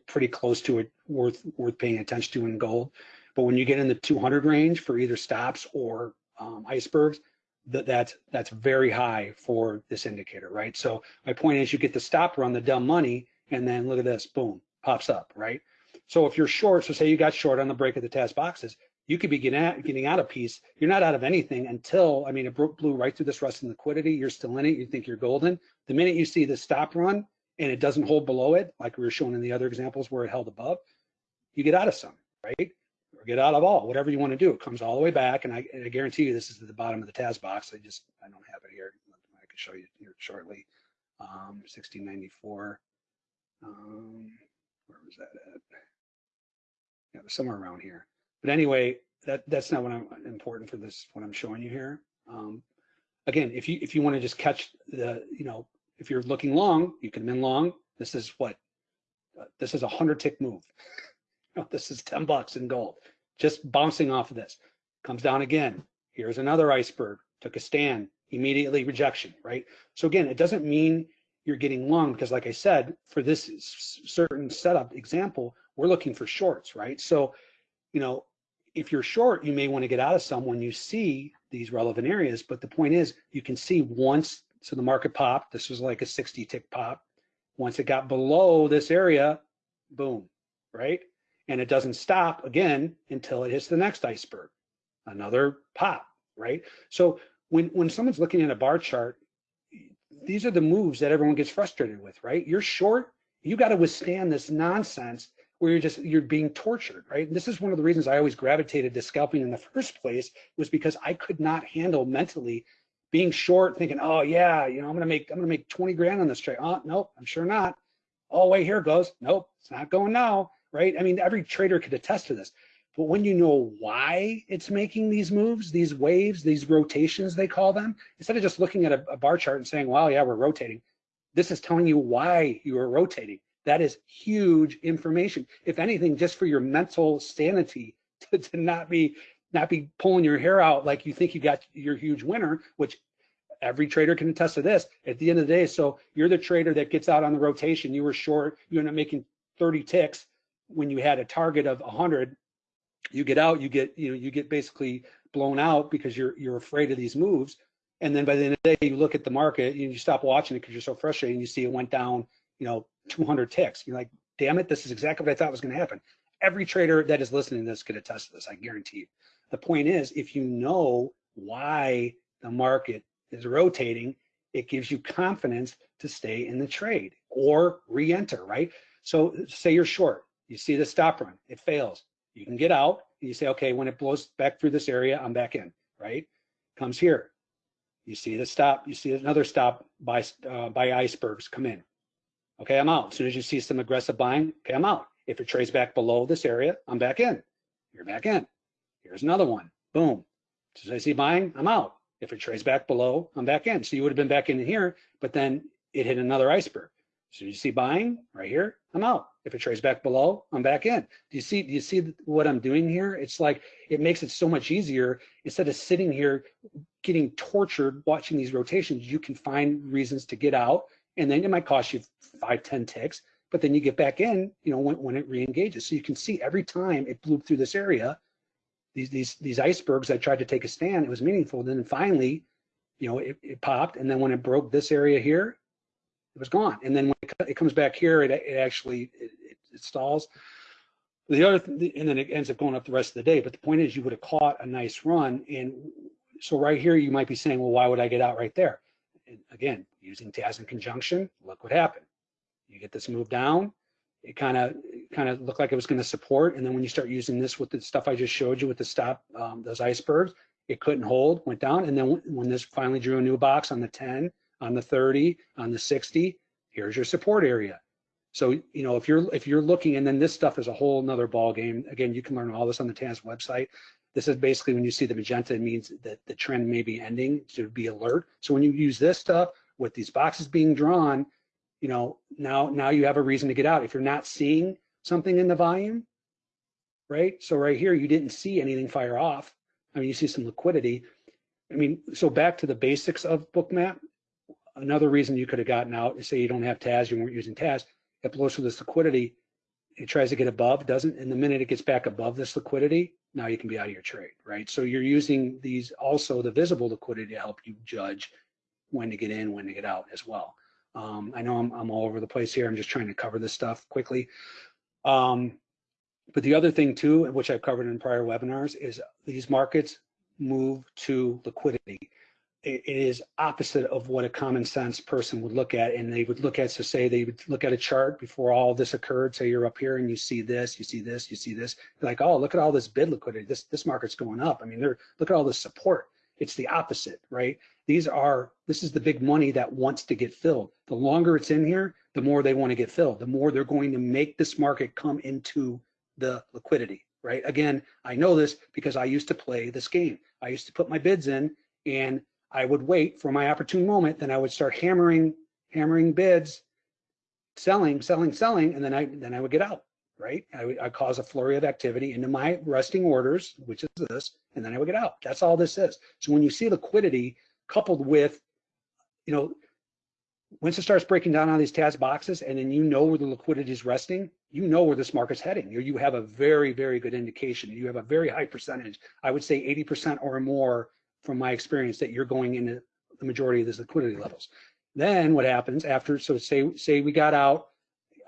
pretty close to it, worth worth paying attention to in gold. But when you get in the 200 range for either stops or um, icebergs, that that's that's very high for this indicator, right? So my point is you get the stop run, the dumb money, and then look at this, boom, pops up, right? So if you're short, so say you got short on the break of the TAS boxes, you could be getting out, getting out of piece. You're not out of anything until, I mean, it blew right through this rust in liquidity. You're still in it. You think you're golden. The minute you see the stop run and it doesn't hold below it, like we were showing in the other examples where it held above, you get out of some, right? Or get out of all, whatever you want to do. It comes all the way back, and I, and I guarantee you this is at the bottom of the TAS box. I just, I don't have it here. I can show you here shortly. Um, 1694. Um, where was that at? Yeah, somewhere around here. But anyway, that that's not what I'm important for this. What I'm showing you here. Um, again, if you if you want to just catch the, you know, if you're looking long, you can min long. This is what. Uh, this is a hundred tick move. this is 10 bucks in gold just bouncing off of this. Comes down again. Here's another iceberg. Took a stand. Immediately rejection, right? So again, it doesn't mean you're getting long because like I said, for this certain setup example, we're looking for shorts, right? So, you know, if you're short, you may want to get out of some when you see these relevant areas. But the point is, you can see once, so the market popped, this was like a 60 tick pop. Once it got below this area, boom, right? And it doesn't stop again until it hits the next iceberg, another pop, right? So when, when someone's looking at a bar chart, these are the moves that everyone gets frustrated with, right? You're short, you got to withstand this nonsense where you're just you're being tortured, right? And this is one of the reasons I always gravitated to scalping in the first place was because I could not handle mentally being short, thinking, oh yeah, you know, I'm gonna make I'm gonna make 20 grand on this trade. Oh, nope, I'm sure not. Oh wait, here goes. Nope, it's not going now, right? I mean, every trader could attest to this. But when you know why it's making these moves, these waves, these rotations, they call them, instead of just looking at a, a bar chart and saying, wow, yeah, we're rotating, this is telling you why you are rotating. That is huge information. If anything, just for your mental sanity to, to not be not be pulling your hair out like you think you got your huge winner, which every trader can attest to this at the end of the day. So you're the trader that gets out on the rotation. You were short, you end up making 30 ticks when you had a target of 100. You get out, you get, you know, you get basically blown out because you're you're afraid of these moves. And then by the end of the day, you look at the market and you stop watching it because you're so frustrated and you see it went down, you know, 200 ticks. You're like, damn it, this is exactly what I thought was going to happen. Every trader that is listening to this could attest to this, I guarantee you. The point is, if you know why the market is rotating, it gives you confidence to stay in the trade or re-enter, right? So say you're short, you see the stop run, it fails. You can get out and you say, okay, when it blows back through this area, I'm back in, right? Comes here. You see the stop, you see another stop by, uh, by icebergs come in. Okay, I'm out. As soon as you see some aggressive buying, okay, I'm out. If it trades back below this area, I'm back in. You're back in. Here's another one. Boom. As soon as I see buying, I'm out. If it trades back below, I'm back in. So you would have been back in here, but then it hit another iceberg. So you see buying right here, I'm out. If it trades back below, I'm back in. Do you see, do you see what I'm doing here? It's like, it makes it so much easier. Instead of sitting here getting tortured watching these rotations, you can find reasons to get out and then it might cost you five, ten ticks, but then you get back in, you know, when, when it re-engages. So you can see every time it blew through this area, these, these, these icebergs that tried to take a stand, it was meaningful. Then finally, you know, it, it popped. And then when it broke this area here, it was gone. And then when it, comes back here, it, it actually, it, it stalls. The other, th and then it ends up going up the rest of the day. But the point is you would have caught a nice run. And so right here, you might be saying, well, why would I get out right there? And again, using TAS in conjunction, look what happened. You get this move down, it kind of kind of looked like it was going to support, and then when you start using this with the stuff I just showed you with the stop, um, those icebergs, it couldn't hold, went down, and then when this finally drew a new box on the 10, on the 30, on the 60, here's your support area. So you know if you're if you're looking, and then this stuff is a whole nother ball game. Again, you can learn all this on the TAS website. This is basically when you see the magenta, it means that the trend may be ending to be alert. So when you use this stuff with these boxes being drawn, you know, now now you have a reason to get out. If you're not seeing something in the volume, right? So right here, you didn't see anything fire off. I mean, you see some liquidity. I mean, so back to the basics of Bookmap, another reason you could have gotten out is say you don't have TAS, you weren't using TAS, it blows through this liquidity, it tries to get above, doesn't, and the minute it gets back above this liquidity, now you can be out of your trade, right? So you're using these also the visible liquidity to help you judge when to get in, when to get out as well. Um, I know I'm, I'm all over the place here. I'm just trying to cover this stuff quickly. Um, but the other thing too, which I've covered in prior webinars, is these markets move to liquidity it is opposite of what a common sense person would look at. And they would look at, so say they would look at a chart before all this occurred. Say you're up here and you see this, you see this, you see this. You're like, oh, look at all this bid liquidity. This this market's going up. I mean, they're look at all this support. It's the opposite, right? These are this is the big money that wants to get filled. The longer it's in here, the more they want to get filled. The more they're going to make this market come into the liquidity, right? Again, I know this because I used to play this game. I used to put my bids in and I would wait for my opportune moment, then I would start hammering, hammering bids, selling, selling, selling, and then I then I would get out, right? I I cause a flurry of activity into my resting orders, which is this, and then I would get out. That's all this is. So when you see liquidity coupled with, you know, once it starts breaking down on these TAS boxes and then you know where the liquidity is resting, you know where this market's heading. You, you have a very, very good indication. You have a very high percentage. I would say 80% or more from my experience that you're going into the majority of these liquidity levels. Then what happens after, so say, say we got out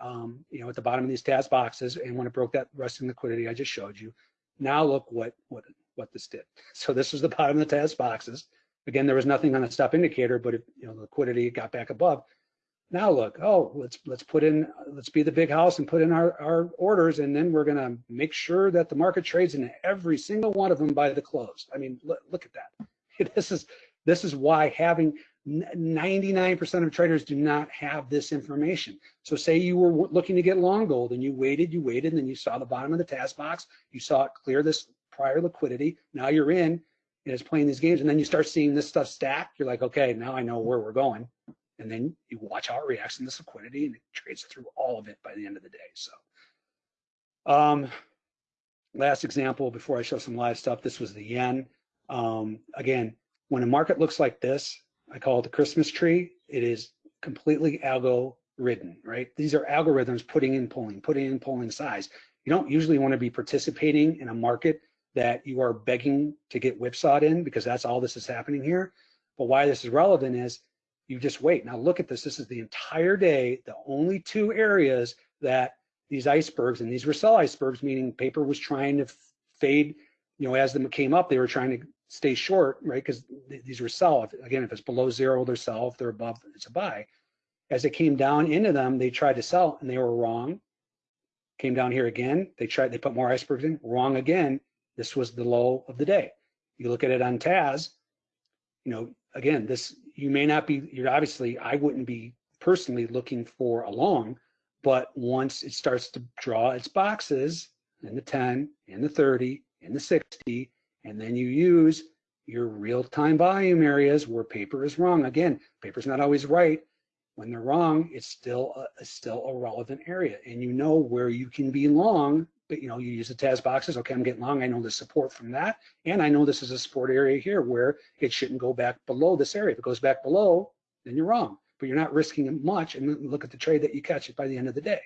um, you know, at the bottom of these TAS boxes, and when it broke that resting liquidity I just showed you, now look what what what this did. So this was the bottom of the TAS boxes. Again, there was nothing on the stop indicator, but if you know liquidity got back above. Now look, oh, let's let's put in, let's be the big house and put in our, our orders, and then we're gonna make sure that the market trades in every single one of them by the close. I mean, look, look at that. This is this is why having 99% of traders do not have this information. So say you were looking to get long gold and you waited, you waited, and then you saw the bottom of the TAS box, you saw it clear this prior liquidity. Now you're in and it's playing these games, and then you start seeing this stuff stack. You're like, okay, now I know where we're going. And then you watch how it reacts in this liquidity and it trades through all of it by the end of the day. So um, last example before I show some live stuff, this was the yen. Um, again, when a market looks like this, I call it the Christmas tree. It is completely algo ridden, right? These are algorithms putting in pulling, putting in pulling size. You don't usually want to be participating in a market that you are begging to get whipsawed in because that's all this is happening here. But why this is relevant is you just wait. Now look at this. This is the entire day, the only two areas that these icebergs, and these were sell icebergs, meaning paper was trying to fade, you know, as them came up, they were trying to stay short, right? Because th these were sell. If, again, if it's below zero, they're sell. If they're above, it's a buy. As it came down into them, they tried to sell and they were wrong. Came down here again. They tried, they put more icebergs in, wrong again. This was the low of the day. You look at it on TAS, you know, again, this, you may not be, you're obviously, I wouldn't be personally looking for a long, but once it starts to draw its boxes in the 10, in the 30, in the 60, and then you use your real-time volume areas where paper is wrong. Again, paper's not always right. When they're wrong, it's still a, it's still a relevant area, and you know where you can be long. But you know, you use the TAS boxes. Okay, I'm getting long. I know the support from that, and I know this is a support area here where it shouldn't go back below this area. If it goes back below, then you're wrong. But you're not risking much. And look at the trade that you catch it by the end of the day.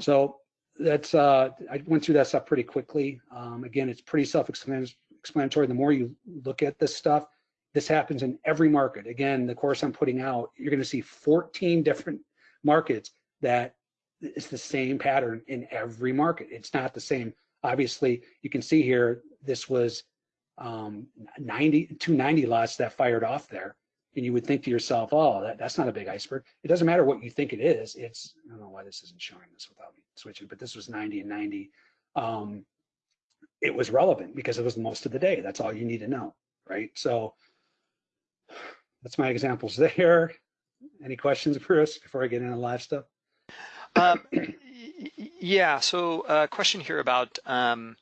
So that's uh, I went through that stuff pretty quickly. Um, again, it's pretty self-explanatory. The more you look at this stuff, this happens in every market. Again, the course I'm putting out, you're going to see 14 different markets that it's the same pattern in every market. It's not the same. Obviously, you can see here, this was um, 90, 290 lots that fired off there. And you would think to yourself, oh, that, that's not a big iceberg. It doesn't matter what you think it is. It's, I don't know why this isn't showing this without me switching, but this was 90 and 90. Um, it was relevant because it was most of the day. That's all you need to know, right? So that's my examples there. Any questions, Bruce, before I get into live stuff? Um, yeah, so a uh, question here about um,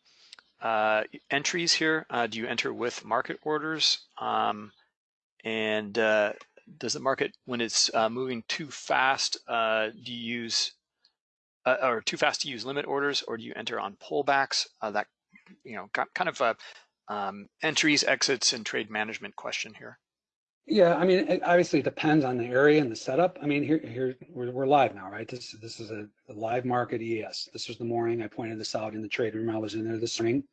uh, entries here. Uh, do you enter with market orders? Um, and uh, does the market, when it's uh, moving too fast, uh, do you use, or too fast to use limit orders, or do you enter on pullbacks? that, you know, kind of um, entries, exits, and trade management question here. Yeah, I mean, it obviously it depends on the area and the setup. I mean, here, here we're, we're live now, right? This this is a, a, live market ES. This was the morning I pointed this out in the trade room. I was in there this morning.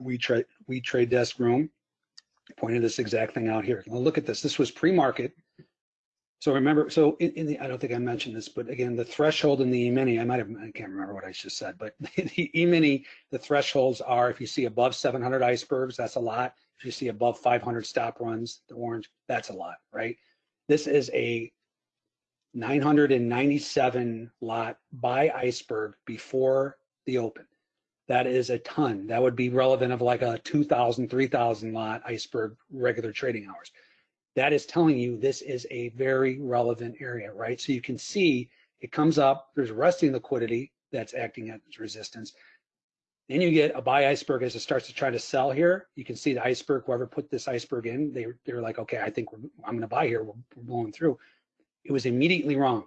We trade we trade desk room. Pointed this exact thing out here. Well, look at this. This was pre-market. So remember, so in, in, the I don't think I mentioned this, but again, the threshold in the E-mini, I might have I can't remember what I just said, but the E-mini, the thresholds are if you see above 700 icebergs, that's a lot. If you see above 500 stop runs, the orange, that's a lot, right? This is a 997 lot buy iceberg before the open. That is a ton. That would be relevant of like a 2,000, 3,000 lot iceberg regular trading hours. That is telling you this is a very relevant area, right? So you can see it comes up, there's resting liquidity that's acting as resistance. Then you get a buy iceberg as it starts to try to sell here. You can see the iceberg, whoever put this iceberg in, they, they're like, okay, I think I'm going to buy here. We're, we're blowing through. It was immediately wrong.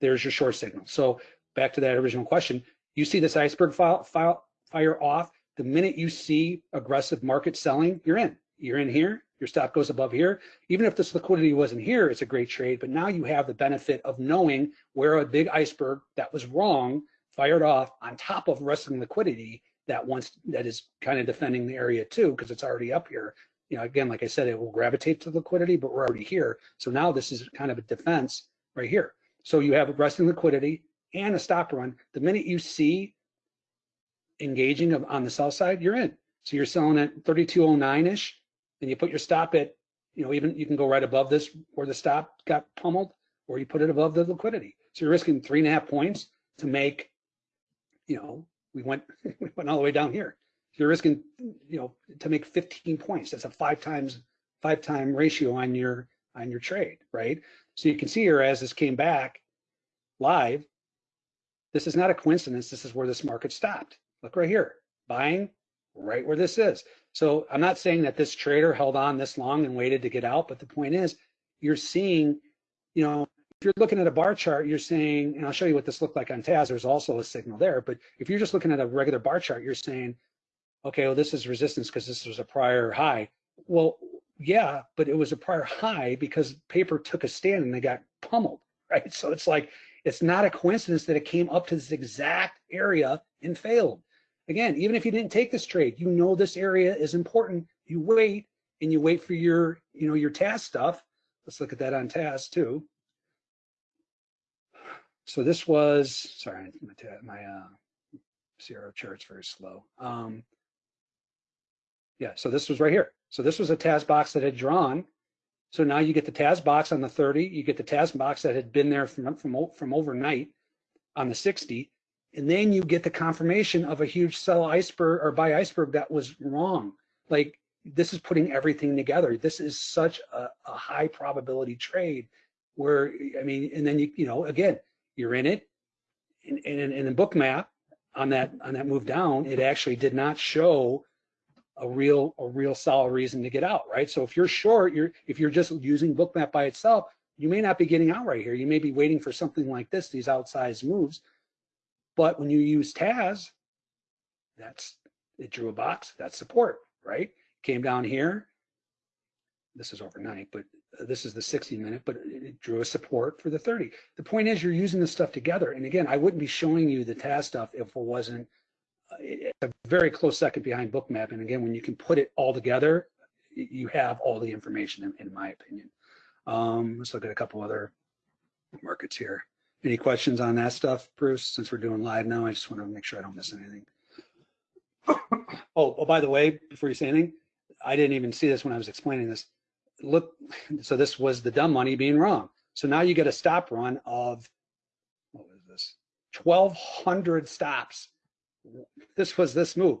There's your short signal. So back to that original question, you see this iceberg file, file, fire off. The minute you see aggressive market selling, you're in. You're in here. Your stop goes above here. Even if this liquidity wasn't here, it's a great trade. But now you have the benefit of knowing where a big iceberg that was wrong fired off on top of resting liquidity that wants that is kind of defending the area too because it's already up here you know again like i said it will gravitate to liquidity but we're already here so now this is kind of a defense right here so you have a resting liquidity and a stop run, the minute you see engaging of, on the sell side, you're in. So you're selling at 3209-ish, and you put your stop at, you know, even you can go right above this where the stop got pummeled, or you put it above the liquidity. So you're risking three and a half points to make, you know, we went we went all the way down here. You're risking, you know, to make 15 points. That's a five times five time ratio on your on your trade, right? So you can see here as this came back live, this is not a coincidence. This is where this market stopped. Look right here, buying right where this is. So I'm not saying that this trader held on this long and waited to get out, but the point is you're seeing, you know, you're looking at a bar chart, you're saying, and I'll show you what this looked like on TAS, there's also a signal there, but if you're just looking at a regular bar chart, you're saying, okay, well, this is resistance because this was a prior high. Well, yeah, but it was a prior high because paper took a stand and they got pummeled, right? So it's like, it's not a coincidence that it came up to this exact area and failed. Again, even if you didn't take this trade, you know this area is important. You wait and you wait for your, you know, your TAS stuff. Let's look at that on TAS too. So this was, sorry, my, uh, CRO chart's very slow. Um, yeah, so this was right here. So this was a TAS box that had drawn. So now you get the TAS box on the 30, you get the TAS box that had been there from, from, from overnight on the 60, and then you get the confirmation of a huge sell iceberg or buy iceberg that was wrong. Like this is putting everything together. This is such a, a high probability trade where, I mean, and then you, you know, again, you're in it. And in, in, in the Bookmap on that on that move down, it actually did not show a real a real solid reason to get out, right? So if you're short, you're if you're just using Bookmap by itself, you may not be getting out right here. You may be waiting for something like this, these outsized moves. But when you use TAS, that's it drew a box, that's support, right? Came down here. This is overnight, but this is the 60 minute, but it drew a support for the 30. The point is you're using this stuff together. And again, I wouldn't be showing you the TAS stuff if it wasn't a very close second behind bookmap. And again, when you can put it all together, you have all the information, in, in my opinion. Um, let's look at a couple other markets here. Any questions on that stuff, Bruce? Since we're doing live now, I just want to make sure I don't miss anything. oh, oh, by the way, before you say anything, I didn't even see this when I was explaining this. Look, so this was the dumb money being wrong. So now you get a stop run of, what was this? 1,200 stops this was this move.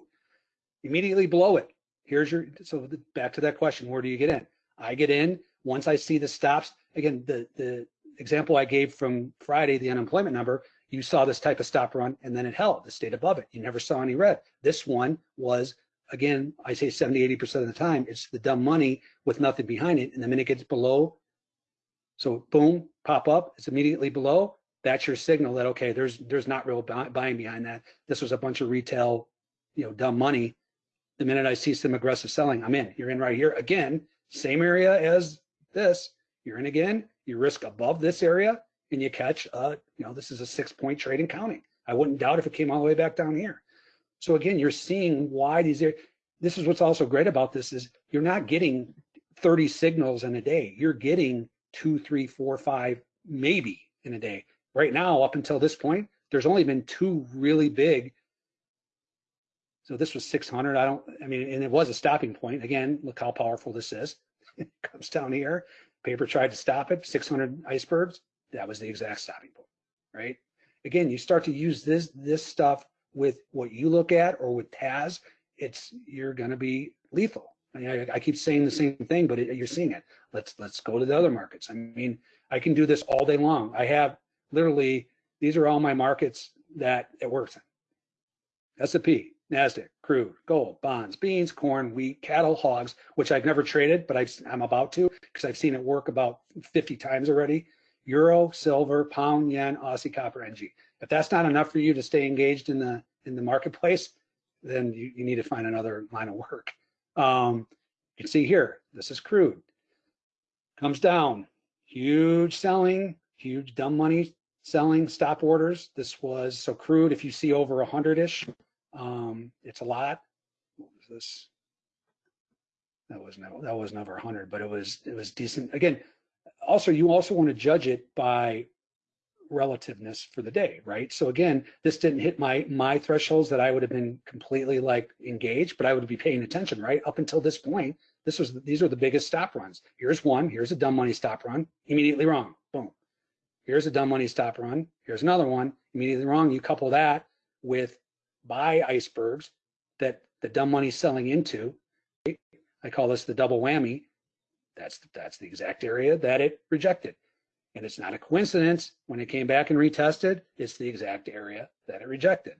Immediately below it, here's your, so back to that question, where do you get in? I get in once I see the stops. Again, the, the example I gave from Friday, the unemployment number, you saw this type of stop run and then it held, it stayed above it. You never saw any red. This one was, again, I say 70, 80% of the time, it's the dumb money with nothing behind it. And the minute it gets below, so boom, pop up, it's immediately below, that's your signal that okay, there's there's not real buying behind that. This was a bunch of retail, you know, dumb money. The minute I see some aggressive selling, I'm in. You're in right here again, same area as this. You're in again. You risk above this area, and you catch. Uh, you know, this is a six point trade and counting. I wouldn't doubt if it came all the way back down here. So again, you're seeing why these are. This is what's also great about this is you're not getting 30 signals in a day. You're getting two, three, four, five, maybe in a day right now, up until this point, there's only been two really big. So this was 600. I don't, I mean, and it was a stopping point. Again, look how powerful this is. it comes down here. Paper tried to stop it, 600 icebergs. That was the exact stopping point, right? Again, you start to use this this stuff with what you look at or with TAS, it's you're going to be lethal. I, mean, I, I, keep saying the same thing, but it, you're seeing it. Let's let's go to the other markets. I mean, I can do this all day long. I have literally, these are all my markets that it works in. S&P, NASDAQ, crude, gold, bonds, beans, corn, wheat, cattle, hogs, which I've never traded, but i am about to because I've seen it work about 50 times already. Euro, silver, pound, yen, Aussie, copper, NG. If that's not enough for you to stay engaged in the in the marketplace, then you, you need to find another line of work. Um, you can see here, this is crude. Comes down, huge selling, huge dumb money selling stop orders. This was so crude. If you see over a hundred ish, um, it's a lot. What was this? That was no, that was never a hundred, but it was it was decent. Again, also you also want to judge it by relativeness for the day, right? So again, this didn't hit my my thresholds that I would have been completely like engaged, but I would be paying attention, right? Up until this point, this was these are the biggest stop runs. Here's one, here's a dumb money stop run, immediately wrong, boom. Here's a dumb money stop run, here's another one, immediately wrong. You couple that with buy icebergs that the dumb money's selling into. Right? I call this the double whammy. That's that's the exact area that it rejected. And it's not a coincidence when it came back and retested, it's the exact area that it rejected.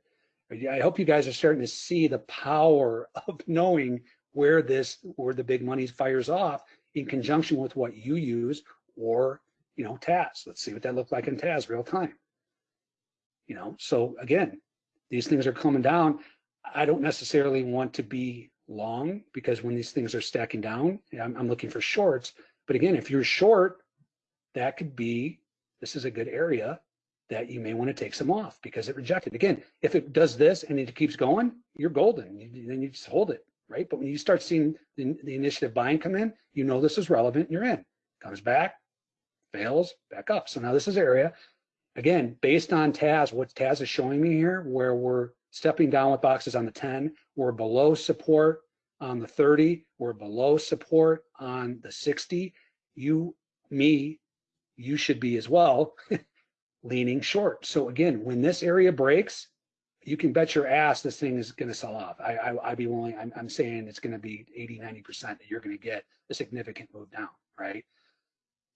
I hope you guys are starting to see the power of knowing where this, where the big money fires off in conjunction with what you use or, you know, TAS. Let's see what that looked like in TAS real time. You know, so again, these things are coming down. I don't necessarily want to be long because when these things are stacking down, I'm, I'm looking for shorts. But again, if you're short, that could be, this is a good area that you may want to take some off because it rejected. Again, if it does this and it keeps going, you're golden. You, then you just hold it, right? But when you start seeing the, the initiative buying come in, you know this is relevant, you're in. Comes back, fails, back up. So now this is area. Again, based on TAS, what TAS is showing me here, where we're stepping down with boxes on the 10, we're below support on the 30, we're below support on the 60. You, me, you should be as well leaning short. So again, when this area breaks, you can bet your ass this thing is going to sell off. I, I, would be willing, I'm, I'm saying it's going to be 80, 90% that you're going to get a significant move down, right?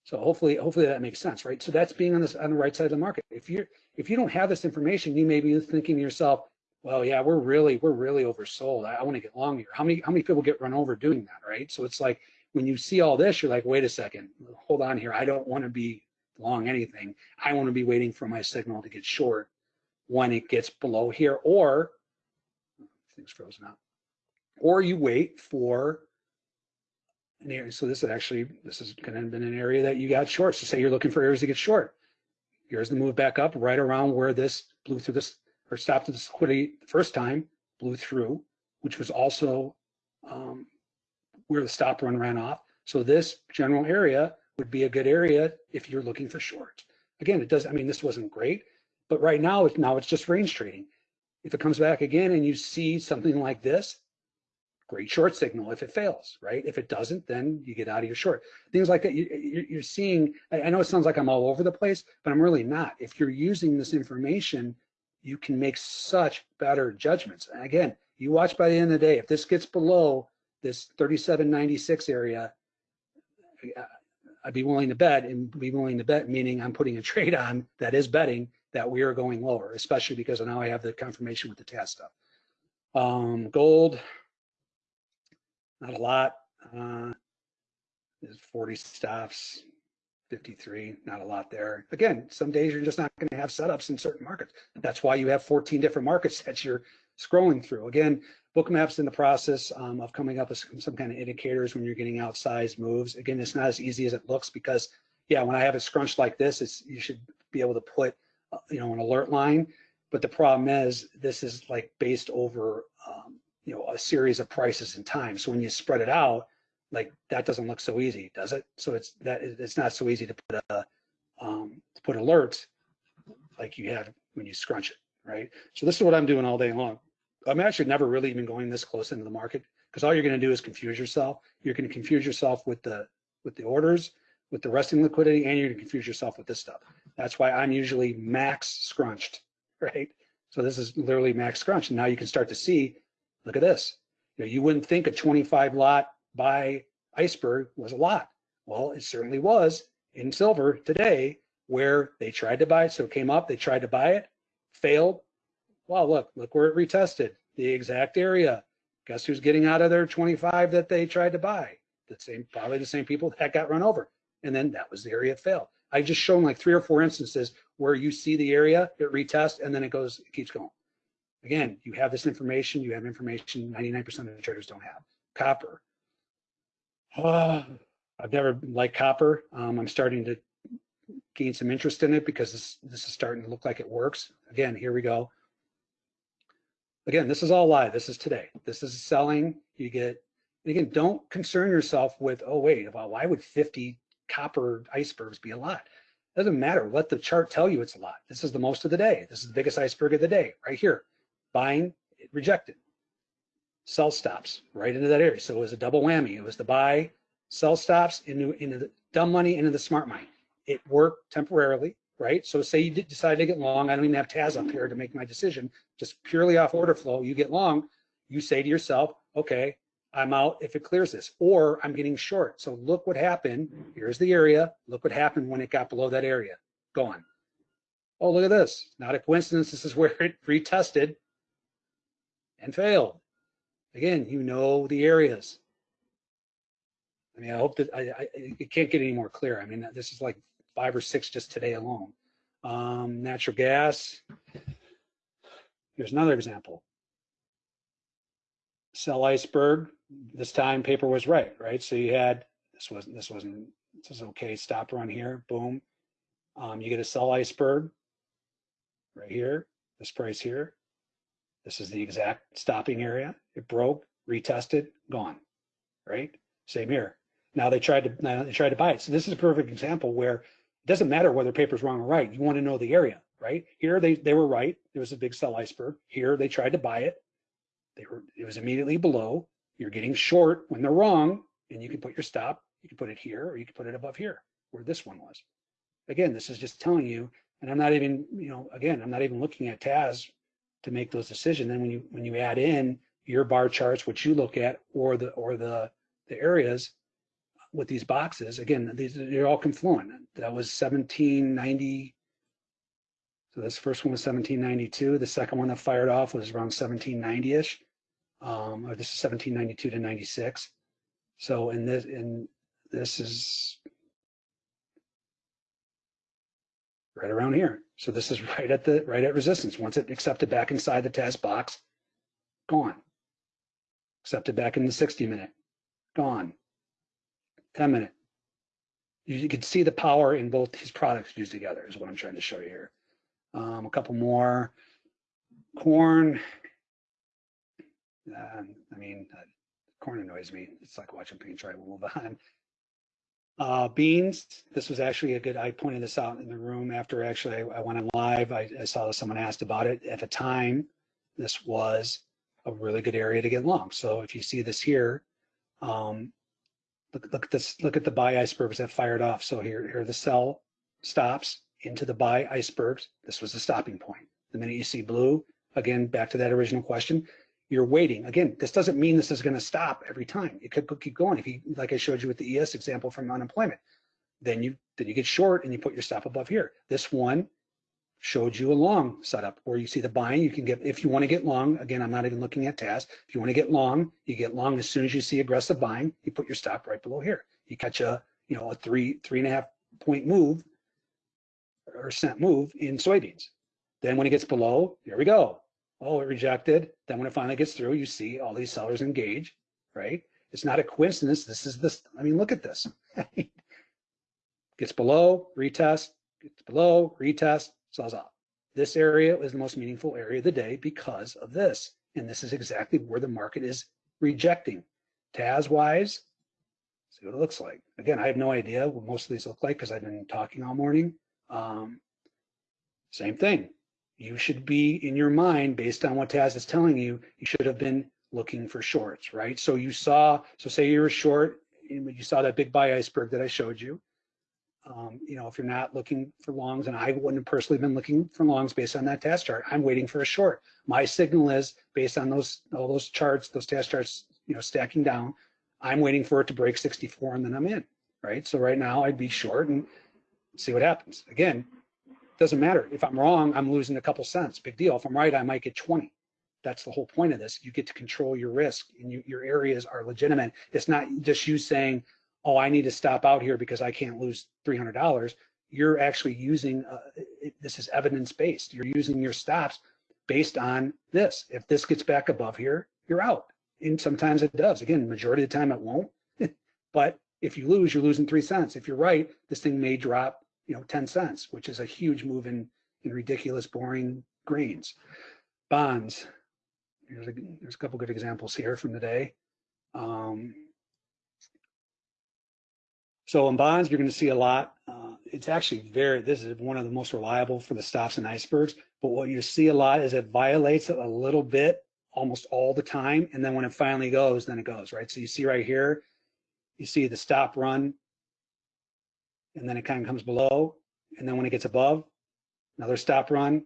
So hopefully, hopefully that makes sense, right? So that's being on this on the right side of the market. If you're if you don't have this information, you may be thinking to yourself, well, yeah, we're really we're really oversold. I, I want to get long here. How many how many people get run over doing that, right? So it's like when you see all this, you're like, wait a second, hold on here. I don't want to be long anything. I want to be waiting for my signal to get short when it gets below here, or things frozen up, or you wait for an area. So this is actually this is going to have been an area that you got short. So say you're looking for areas to get short. Here's the move back up right around where this blew through this or stopped this liquidity the first time, blew through, which was also um, where the stop run ran off. So this general area would be a good area if you're looking for short. Again, it does, I mean, this wasn't great, but right now, it's, now it's just range trading. If it comes back again and you see something like this, great short signal if it fails, right? If it doesn't, then you get out of your short. Things like that, you, are seeing, I know it sounds like I'm all over the place, but I'm really not. If you're using this information, you can make such better judgments. And again, you watch by the end of the day, if this gets below this 3796 area, I'd be willing to bet and be willing to bet, meaning I'm putting a trade on that is betting that we are going lower, especially because now I have the confirmation with the stuff. Um, gold, not a lot. Uh, there's 40 stops, 53, not a lot there. Again, some days you're just not going to have setups in certain markets. That's why you have 14 different markets that you're scrolling through. Again, Bookmap's in the process um, of coming up with some, kind of indicators when you're getting outsized moves. Again, it's not as easy as it looks because, yeah, when I have it scrunched like this, it's you should be able to put, uh, you know, an alert line. But the problem is this is like based over, um, you know, a series of prices and time. So when you spread it out, like that doesn't look so easy, does it? So it's that it's not so easy to put a um, to put alerts like you have when you scrunch it, right? So this is what I'm doing all day long. I'm actually never really even going this close into the market because all you're going to do is confuse yourself. You're going to confuse yourself with the with the orders, with the resting liquidity, and you're going to confuse yourself with this stuff. That's why I'm usually max scrunched, right? So this is literally max scrunch. And now you can start to see, look at this. You, know, you wouldn't think a 25 lot buy iceberg was a lot. Well, it certainly was in silver today where they tried to buy it. So it came up, they tried to buy it, failed, well, look, look where it retested, the exact area. Guess who's getting out of their 25 that they tried to buy? The same, probably the same people that got run over. And then that was the area it failed. I just shown like three or four instances where you see the area, it retests, and then it goes, it keeps going. Again, you have this information, you have information 99% of the traders don't have. Copper. Uh, I've never liked copper. Um, I'm starting to gain some interest in it because this, this is starting to look like it works. Again, here we go. Again, this is all live. This is today. This is selling. You get, again, don't concern yourself with, oh, wait, well, why would 50 copper icebergs be a lot? Doesn't matter. Let the chart tell you it's a lot. This is the most of the day. This is the biggest iceberg of the day right here. Buying, rejected. Sell stops right into that area. So it was a double whammy. It was the buy, sell stops into, into the dumb money, into the smart money. It worked temporarily, right? So say you decide to get long. I don't even have TAS up here to make my decision. Just purely off order flow. You get long. You say to yourself, okay, I'm out if it clears this, or I'm getting short. So look what happened. Here's the area. Look what happened when it got below that area. Gone. Oh, look at this. Not a coincidence. This is where it retested and failed. Again, you know the areas. I mean, I hope that I, I it can't get any more clear. I mean, this is like five or six just today alone. Um, natural gas. Here's another example. Sell iceberg. This time paper was right, right? So you had this wasn't this wasn't this is okay. Stop run here. Boom. Um, you get a sell iceberg right here. This price here. This is the exact stopping area. It broke, retested, gone. Right? Same here. Now they tried to now they tried to buy it. So this is a perfect example where it doesn't matter whether paper's wrong or right. You want to know the area, right? Here they they were right. There was a big sell iceberg. Here they tried to buy it. They were it was immediately below. You're getting short when they're wrong, and you can put your stop. You can put it here, or you can put it above here, where this one was. Again, this is just telling you, and I'm not even, you know, again, I'm not even looking at TAS to make those decisions. Then when you when you add in your bar charts, which you look at, or the or the the areas with these boxes, again, these they're all confluent. That was 1790. So this first one was 1792. The second one that fired off was around 1790-ish. Um, or this is 1792 to 96. So in this in this is right around here. So this is right at the right at resistance. Once it accepted back inside the TAS box, gone. Accepted back in the 60 minute, gone. 10 minute. You, can see the power in both these products used together is what I'm trying to show you here. Um, a couple more. Corn. Uh, I mean, uh, corn annoys me. It's like watching paint dry. We'll move on. Uh, beans, this was actually a good, I pointed this out in the room after actually I, I went on live. I, I saw someone asked about it. At the time, this was a really good area to get long. So if you see this here, um, look, look at this, look at the buy icebergs that fired off. So here, here the sell stops into the buy icebergs. This was the stopping point. The minute you see blue, again, back to that original question, you're waiting. Again, this doesn't mean this is going to stop every time. It could keep going. If you, like I showed you with the ES example from unemployment, then you then you get short and you put your stop above here. This one showed you a long setup where you see the buying. You can get if you want to get long. Again, I'm not even looking at TAS. If you want to get long, you get long as soon as you see aggressive buying. You put your stop right below here. You catch a you know a three three and a half point move or cent move in soybeans. Then when it gets below, here we go oh, it rejected. Then when it finally gets through, you see all these sellers engage, right? It's not a coincidence. This is this. I mean, look at this. gets below, retest, gets below, retest, off. This area is the most meaningful area of the day because of this. And this is exactly where the market is rejecting. TAS wise, see what it looks like. Again, I have no idea what most of these look like because I've been talking all morning. Um, same thing you should be in your mind based on what TAS is telling you, you should have been looking for shorts, right? So you saw, so say you were short, and you saw that big buy iceberg that I showed you. Um, you know, if you're not looking for longs, and I wouldn't have personally been looking for longs based on that TAS chart, I'm waiting for a short. My signal is based on those all those charts, those TAS charts, you know, stacking down. I'm waiting for it to break 64 and then I'm in, right? So right now I'd be short and see what happens. Again, doesn't matter. If I'm wrong, I'm losing a couple cents. Big deal. If I'm right, I might get 20. That's the whole point of this. You get to control your risk and you, your areas are legitimate. It's not just you saying, oh, I need to stop out here because I can't lose $300. You're actually using, uh, it, this is evidence based. You're using your stops based on this. If this gets back above here, you're out. And sometimes it does. Again, majority of the time it won't. but if you lose, you're losing three cents. If you're right, this thing may drop you know, 10 cents, which is a huge move in, in ridiculous, boring grains. Bonds, there's a, there's a couple good examples here from the day. Um, So in bonds, you're going to see a lot. Uh, it's actually very, this is one of the most reliable for the stops and icebergs. But what you see a lot is it violates it a little bit almost all the time. And then when it finally goes, then it goes, right? So you see right here, you see the stop run, and then it kind of comes below. And then when it gets above, another stop run,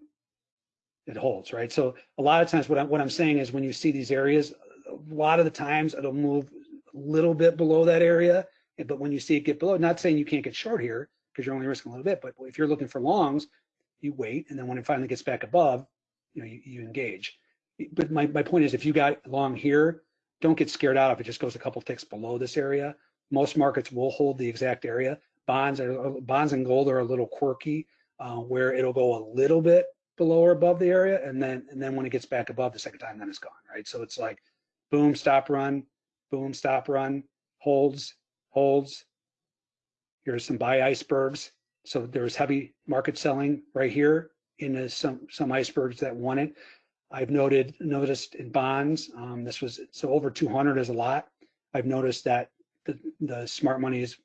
it holds, right? So a lot of times what I'm, what I'm saying is when you see these areas, a lot of the times it'll move a little bit below that area. But when you see it get below, not saying you can't get short here because you're only risking a little bit, but if you're looking for longs, you wait. And then when it finally gets back above, you know, you, you engage. But my, my point is if you got long here, don't get scared out if it just goes a couple ticks below this area. Most markets will hold the exact area. Bonds are bonds and gold are a little quirky, uh, where it'll go a little bit below or above the area, and then and then when it gets back above the second time, then it's gone, right? So it's like boom, stop, run, boom, stop, run, holds, holds. Here's some buy icebergs. So there's heavy market selling right here in some some icebergs that won it. I've noted noticed in bonds, um, this was so over 200 is a lot. I've noticed that the, the smart money is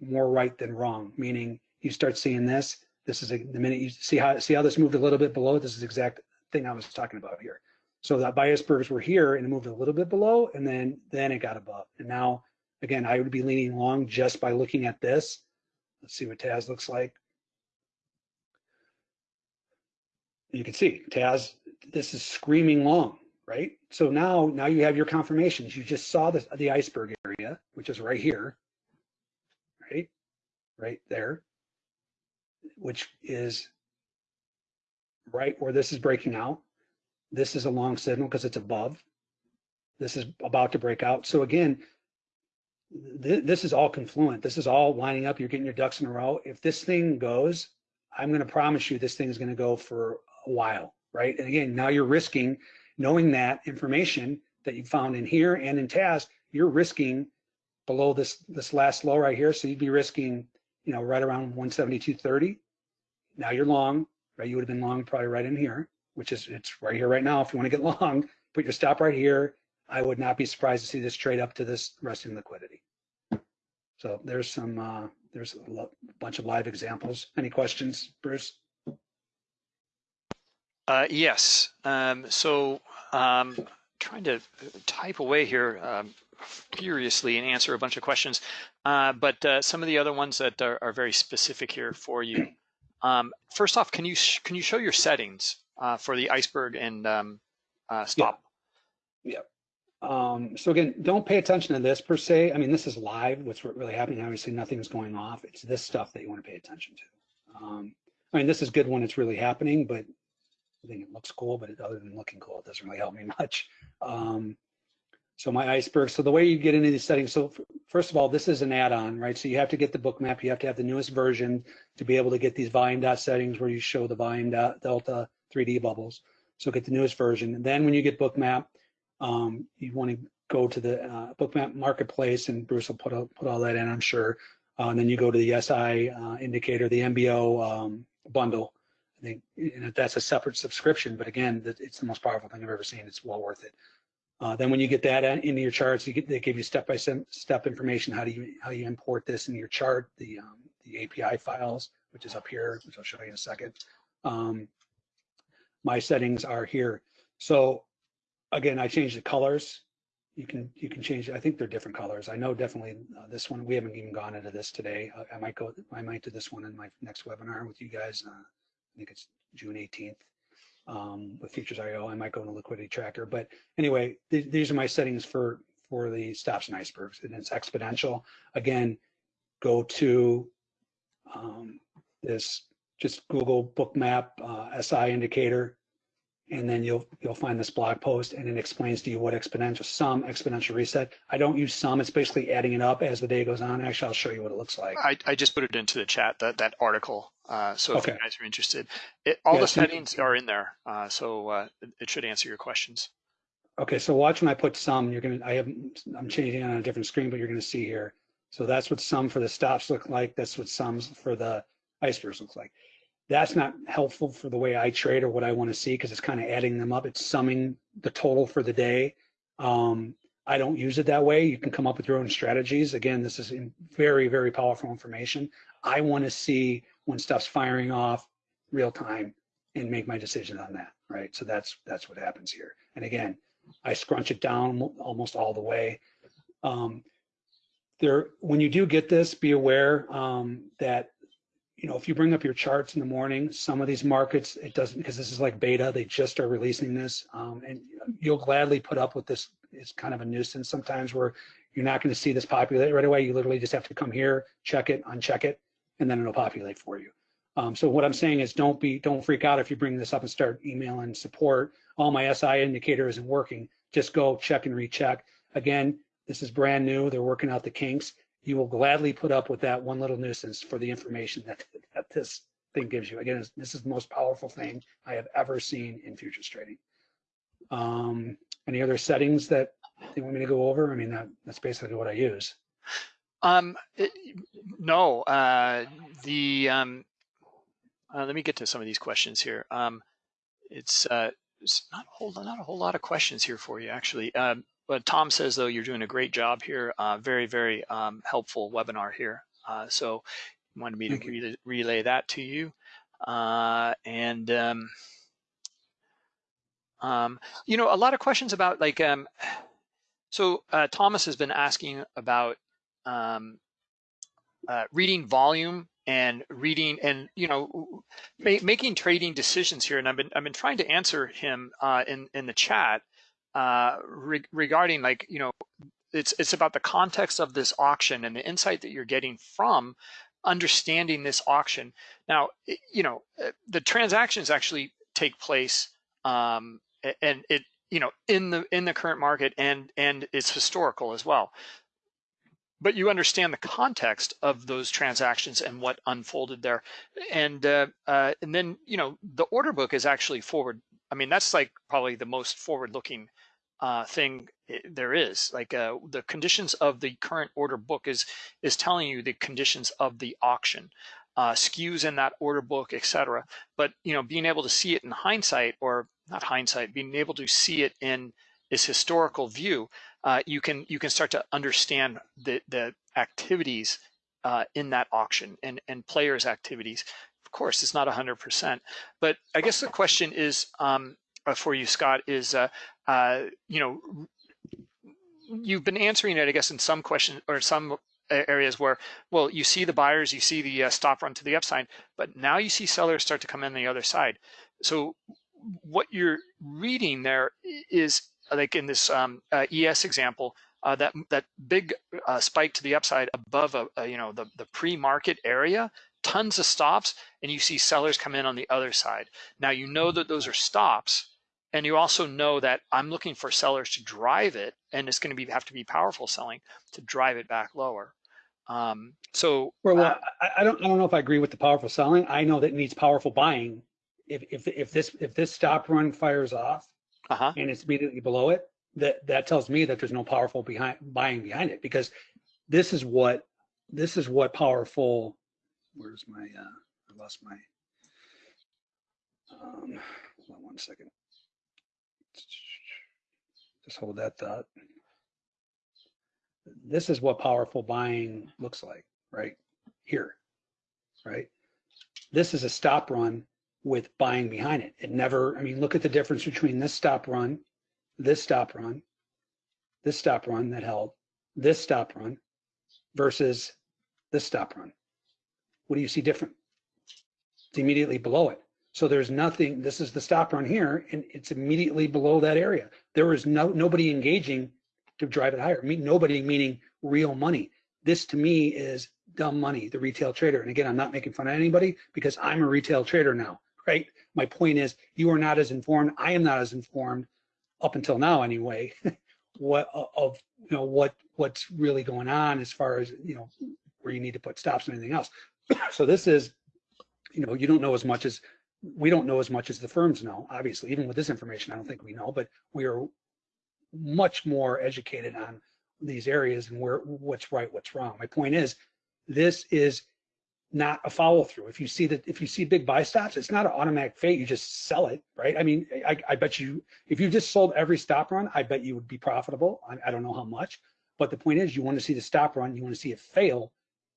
more right than wrong, meaning you start seeing this. This is a, the minute you see how see how this moved a little bit below. This is the exact thing I was talking about here. So that buy icebergs were here and it moved a little bit below, and then then it got above. And now again, I would be leaning long just by looking at this. Let's see what TAS looks like. You can see TAS this is screaming long, right? So now, now you have your confirmations. You just saw the, the iceberg area, which is right here, right? Right there, which is right where this is breaking out. This is a long signal because it's above. This is about to break out. So again, th this is all confluent. This is all lining up. You're getting your ducks in a row. If this thing goes, I'm going to promise you this thing is going to go for a while right? And again, now you're risking knowing that information that you found in here and in TAS, you're risking below this this last low right here. So you'd be risking, you know, right around 172.30. Now you're long, right? You would have been long probably right in here, which is it's right here right now. If you want to get long, put your stop right here. I would not be surprised to see this trade up to this resting liquidity. So there's some uh, there's a bunch of live examples. Any questions, Bruce? Uh, yes. Um, so um, trying to type away here um, furiously and answer a bunch of questions, uh, but uh, some of the other ones that are, are very specific here for you. Um, first off, can you can you show your settings uh, for the iceberg and um, uh, stop? Yeah. yeah. Um, so again, don't pay attention to this per se. I mean, this is live. What's really happening? Obviously, nothing's going off. It's this stuff that you want to pay attention to. Um, I mean, this is good when it's really happening, but I think it looks cool, but it, other than looking cool, it doesn't really help me much. Um, so my iceberg, so the way you get into these settings, so first of all, this is an add-on, right? So you have to get the Bookmap, you have to have the newest version to be able to get these volume dot settings where you show the volume dot delta 3D bubbles. So get the newest version. And then when you get Bookmap, um, you want to go to the uh, Bookmap marketplace and Bruce will put, put all that in, I'm sure. Uh, and then you go to the SI uh, indicator, the MBO um, bundle, I think you know, that's a separate subscription, but again, it's the most powerful thing I've ever seen. It's well worth it. Uh, then when you get that into your charts, you get, they give you step-by-step information how do you how you import this into your chart, the um, the API files, which is up here, which I'll show you in a second. Um, my settings are here. So again, I changed the colors. You can you can change. I think they're different colors. I know definitely uh, this one. We haven't even gone into this today. I, I, might go. I might do this one in my next webinar with you guys. Uh, I think it's June 18th um, with Futures IO. I might go into Liquidity Tracker. But anyway, th these are my settings for, for the stops and icebergs. And it's exponential. Again, go to um, this, just Google Bookmap uh, SI indicator, and then you'll you'll find this blog post and it explains to you what exponential sum exponential reset. I don't use sum it's basically adding it up as the day goes on. Actually i'll show you what it looks like. I, I just put it into the chat that that article uh, so if okay. you guys are interested. It, all yeah, the so settings are in there uh, so uh, it should answer your questions. Okay so watch when i put sum you're gonna i have i'm changing it on a different screen but you're gonna see here. So that's what sum for the stops look like that's what sums for the icebergs looks like that's not helpful for the way I trade or what I want to see because it's kind of adding them up. It's summing the total for the day. Um, I don't use it that way. You can come up with your own strategies. Again, this is very, very powerful information. I want to see when stuff's firing off real time and make my decision on that, right? So that's that's what happens here. And again, I scrunch it down almost all the way. Um, there, when you do get this, be aware um, that you know if you bring up your charts in the morning, some of these markets it doesn't because this is like beta. They just are releasing this, um, and you'll gladly put up with this. It's kind of a nuisance sometimes where you're not going to see this populate right away. You literally just have to come here, check it, uncheck it, and then it'll populate for you. Um, so what I'm saying is don't be don't freak out if you bring this up and start emailing support. All my SI indicator isn't working. Just go check and recheck. Again, this is brand new. They're working out the kinks. You will gladly put up with that one little nuisance for the information that, that this thing gives you. Again, this is the most powerful thing I have ever seen in futures trading. Um, any other settings that you want me to go over? I mean, that, that's basically what I use. Um, it, no, uh, the, um, uh, let me get to some of these questions here. Um, it's, uh, it's not a whole, not a whole lot of questions here for you actually. Um, but Tom says though, you're doing a great job here. Uh, very, very, um, helpful webinar here. Uh, so wanted me to relay, relay that to you. Uh, and, um, um, you know, a lot of questions about like, um, so uh, Thomas has been asking about um, uh, reading volume and reading and you know ma making trading decisions here. And I've been I've been trying to answer him uh, in in the chat uh, re regarding like you know it's it's about the context of this auction and the insight that you're getting from understanding this auction. Now you know uh, the transactions actually take place um, and it you know in the in the current market and and it's historical as well but you understand the context of those transactions and what unfolded there and uh, uh, and then you know the order book is actually forward i mean that's like probably the most forward looking uh, thing there is. Like uh, the conditions of the current order book is is telling you the conditions of the auction uh, skews in that order book etc but you know being able to see it in hindsight or not hindsight being able to see it in this historical view uh, you can you can start to understand the the activities uh, in that auction and and players activities of course it's not 100% but i guess the question is um, uh, for you scott is uh, uh, you know you've been answering it i guess in some question or some areas where well you see the buyers you see the uh, stop run to the upside but now you see sellers start to come in the other side. So what you're reading there is like in this um, uh, ES example, uh, that that big uh, spike to the upside above a, a, you know the the pre-market area, tons of stops, and you see sellers come in on the other side. Now you know that those are stops, and you also know that I'm looking for sellers to drive it, and it's going to be have to be powerful selling to drive it back lower. Um, so Well, uh, I, I don't, I don't know if I agree with the powerful selling. I know that it needs powerful buying. If, if, if this, if this stop run fires off uh-huh. and it's immediately below it, that, that tells me that there's no powerful behind, buying behind it because this is what, this is what powerful, where's my, uh, I lost my, um, hold on one second. Just hold that thought. This is what powerful buying looks like, right? Here, right? This is a stop run with buying behind it. It never, I mean, look at the difference between this stop run, this stop run, this stop run that held, this stop run versus this stop run. What do you see different? It's immediately below it. So there's nothing, this is the stop run here, and it's immediately below that area. There is no nobody engaging to drive it higher. Me, nobody meaning real money. This to me is dumb money, the retail trader. And again, I'm not making fun of anybody because I'm a retail trader now, right? My point is you are not as informed. I am not as informed up until now anyway, what of you know what what's really going on as far as you know where you need to put stops and anything else. So this is, you know, you don't know as much as we don't know as much as the firms know. Obviously, even with this information, I don't think we know, but we are much more educated on these areas and where what's right, what's wrong. My point is, this is not a follow through. If you see that, if you see big buy stops, it's not an automatic fate. You just sell it, right? I mean, I, I bet you, if you just sold every stop run, I bet you would be profitable. I, I don't know how much, but the point is, you want to see the stop run, you want to see it fail,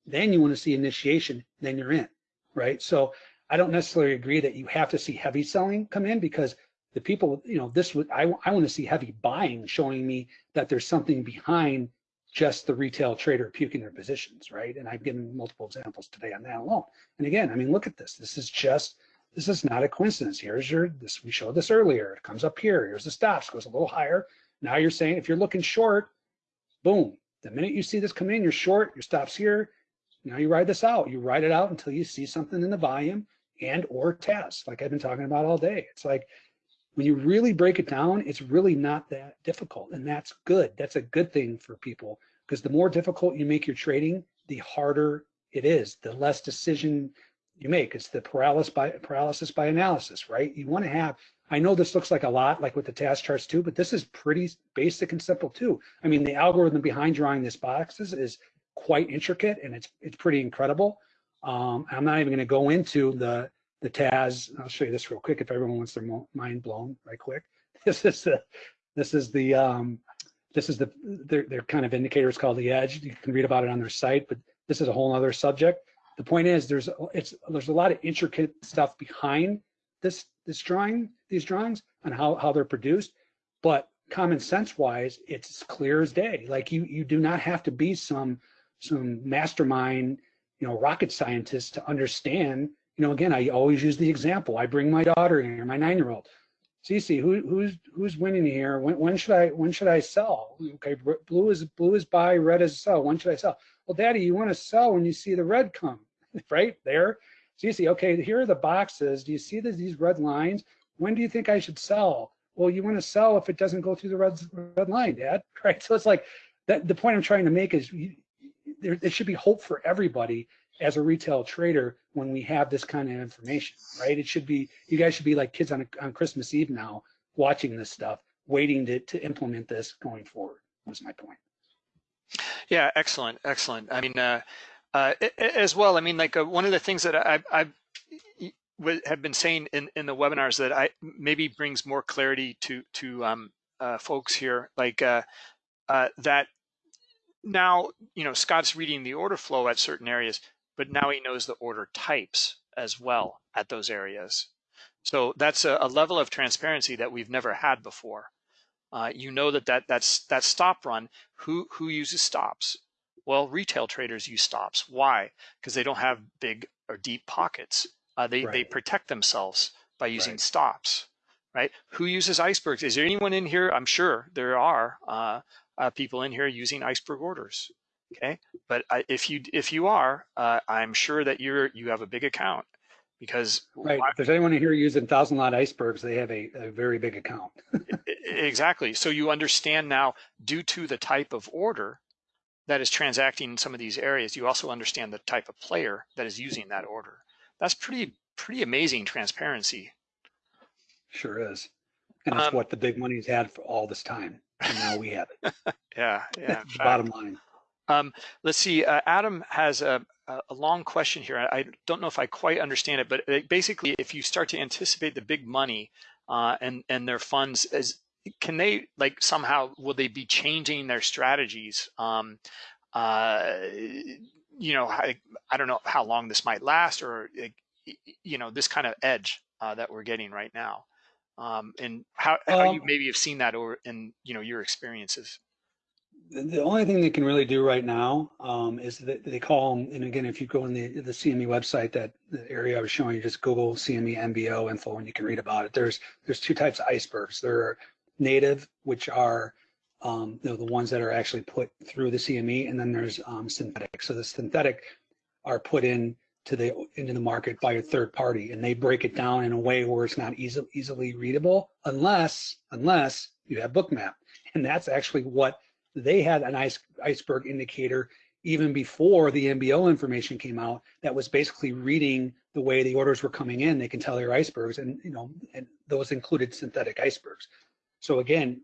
then you want to see initiation, then you're in, right? So I don't necessarily agree that you have to see heavy selling come in because the people, you know, this would I, I want to see heavy buying showing me that there's something behind just the retail trader puking their positions, right? And I've given multiple examples today on that alone. And again, I mean, look at this. This is just, this is not a coincidence. Here's your, this we showed this earlier. It comes up here. Here's the stops, goes a little higher. Now you're saying if you're looking short, boom. The minute you see this come in, you're short, your stops here. Now you ride this out. You ride it out until you see something in the volume and or test, like I've been talking about all day. It's like when you really break it down, it's really not that difficult. And that's good. That's a good thing for people because the more difficult you make your trading, the harder it is, the less decision you make. It's the paralysis by paralysis by analysis, right? You want to have, I know this looks like a lot, like with the TAS charts too, but this is pretty basic and simple too. I mean, the algorithm behind drawing this boxes is quite intricate and it's it's pretty incredible. Um, I'm not even going to go into the the TAS. I'll show you this real quick if everyone wants their mind blown right quick. This is the this is the um, this is the their, their kind of indicators called the edge. You can read about it on their site, but this is a whole other subject. The point is there's it's there's a lot of intricate stuff behind this this drawing these drawings and how how they're produced, but common sense wise, it's clear as day. Like you you do not have to be some some mastermind, you know, rocket scientist to understand you know, again, I always use the example. I bring my daughter in here, my nine-year-old. Cece, who, who's who's winning here? When, when should I when should I sell? Okay, blue is blue is buy, red is sell. When should I sell? Well, Daddy, you want to sell when you see the red come, right there. Cece, okay, here are the boxes. Do you see the, these red lines? When do you think I should sell? Well, you want to sell if it doesn't go through the red red line, Dad. Right. So it's like that. The point I'm trying to make is you, there, there should be hope for everybody as a retail trader when we have this kind of information, right? It should be, you guys should be like kids on, on Christmas Eve now, watching this stuff, waiting to, to implement this going forward, was my point. Yeah, excellent, excellent. I mean, uh, uh, as well, I mean, like uh, one of the things that I, I have been saying in, in the webinars that I maybe brings more clarity to to um, uh, folks here, like uh, uh, that now, you know, Scott's reading the order flow at certain areas, but now he knows the order types as well at those areas. So that's a, a level of transparency that we've never had before. Uh, you know that, that that's that stop run, who, who uses stops? Well, retail traders use stops. Why? Because they don't have big or deep pockets. Uh, they, right. they protect themselves by using right. stops, right? Who uses icebergs? Is there anyone in here? I'm sure there are uh, uh people in here using iceberg orders okay? But I, if you if you are uh, i'm sure that you're you have a big account because right. Why, if there's anyone here using thousand lot icebergs they have a, a very big account. Exactly. So you understand now due to the type of order that is transacting in some of these areas you also understand the type of player that is using that order. That's pretty pretty amazing transparency. Sure is. And that's um, what the big money's had for all this time and now we have it yeah yeah bottom line um, let's see, uh, Adam has a, a long question here. I don't know if I quite understand it, but uh, basically if you start to anticipate the big money uh, and, and their funds, as, can they like somehow, will they be changing their strategies? Um, uh, you know, I, I don't know how long this might last or, you know, this kind of edge uh, that we're getting right now. Um, and how, how um, you maybe have seen that or in, you know, your experiences the only thing they can really do right now um, is that they call them, and again, if you go on the, the CME website, that the area I was showing you, just Google CME MBO info and you can read about it. There's there's two types of icebergs. There are native, which are um, you know, the ones that are actually put through the CME, and then there's um, synthetic. So the synthetic are put in to the into the market by a third party, and they break it down in a way where it's not easy, easily readable, unless unless you have Bookmap, and that's actually what they had an ice, iceberg indicator even before the MBO information came out that was basically reading the way the orders were coming in. They can tell they're icebergs and, you know, and those included synthetic icebergs. So again,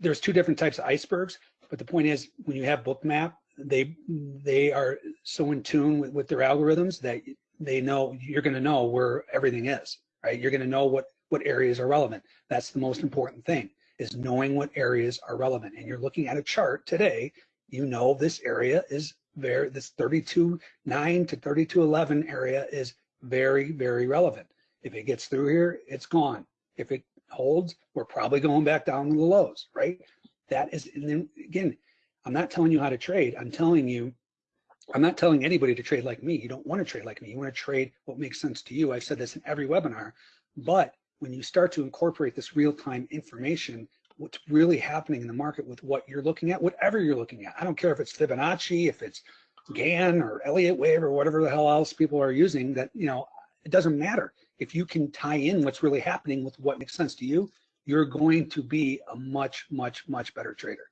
there's two different types of icebergs, but the point is when you have bookmap, they they are so in tune with, with their algorithms that they know you're going to know where everything is, right? You're going to know what what areas are relevant. That's the most important thing is knowing what areas are relevant. And you're looking at a chart today, you know this area is very this 32.9 to 32.11 area is very, very relevant. If it gets through here, it's gone. If it holds, we're probably going back down to the lows, right? That is, and then again, I'm not telling you how to trade. I'm telling you, I'm not telling anybody to trade like me. You don't want to trade like me. You want to trade what makes sense to you. I've said this in every webinar, but when you start to incorporate this real-time information, what's really happening in the market with what you're looking at, whatever you're looking at. I don't care if it's Fibonacci, if it's Gann or Elliott wave or whatever the hell else people are using that, you know, it doesn't matter. If you can tie in what's really happening with what makes sense to you, you're going to be a much, much, much better trader.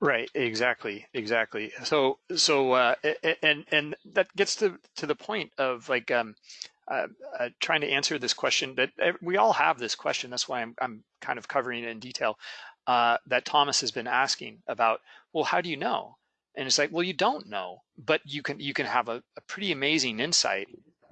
Right, exactly, exactly. So, so, uh, and and that gets to to the point of like um, uh, uh, trying to answer this question that we all have this question. That's why I'm I'm kind of covering it in detail. Uh, that Thomas has been asking about. Well, how do you know? And it's like, well, you don't know, but you can you can have a, a pretty amazing insight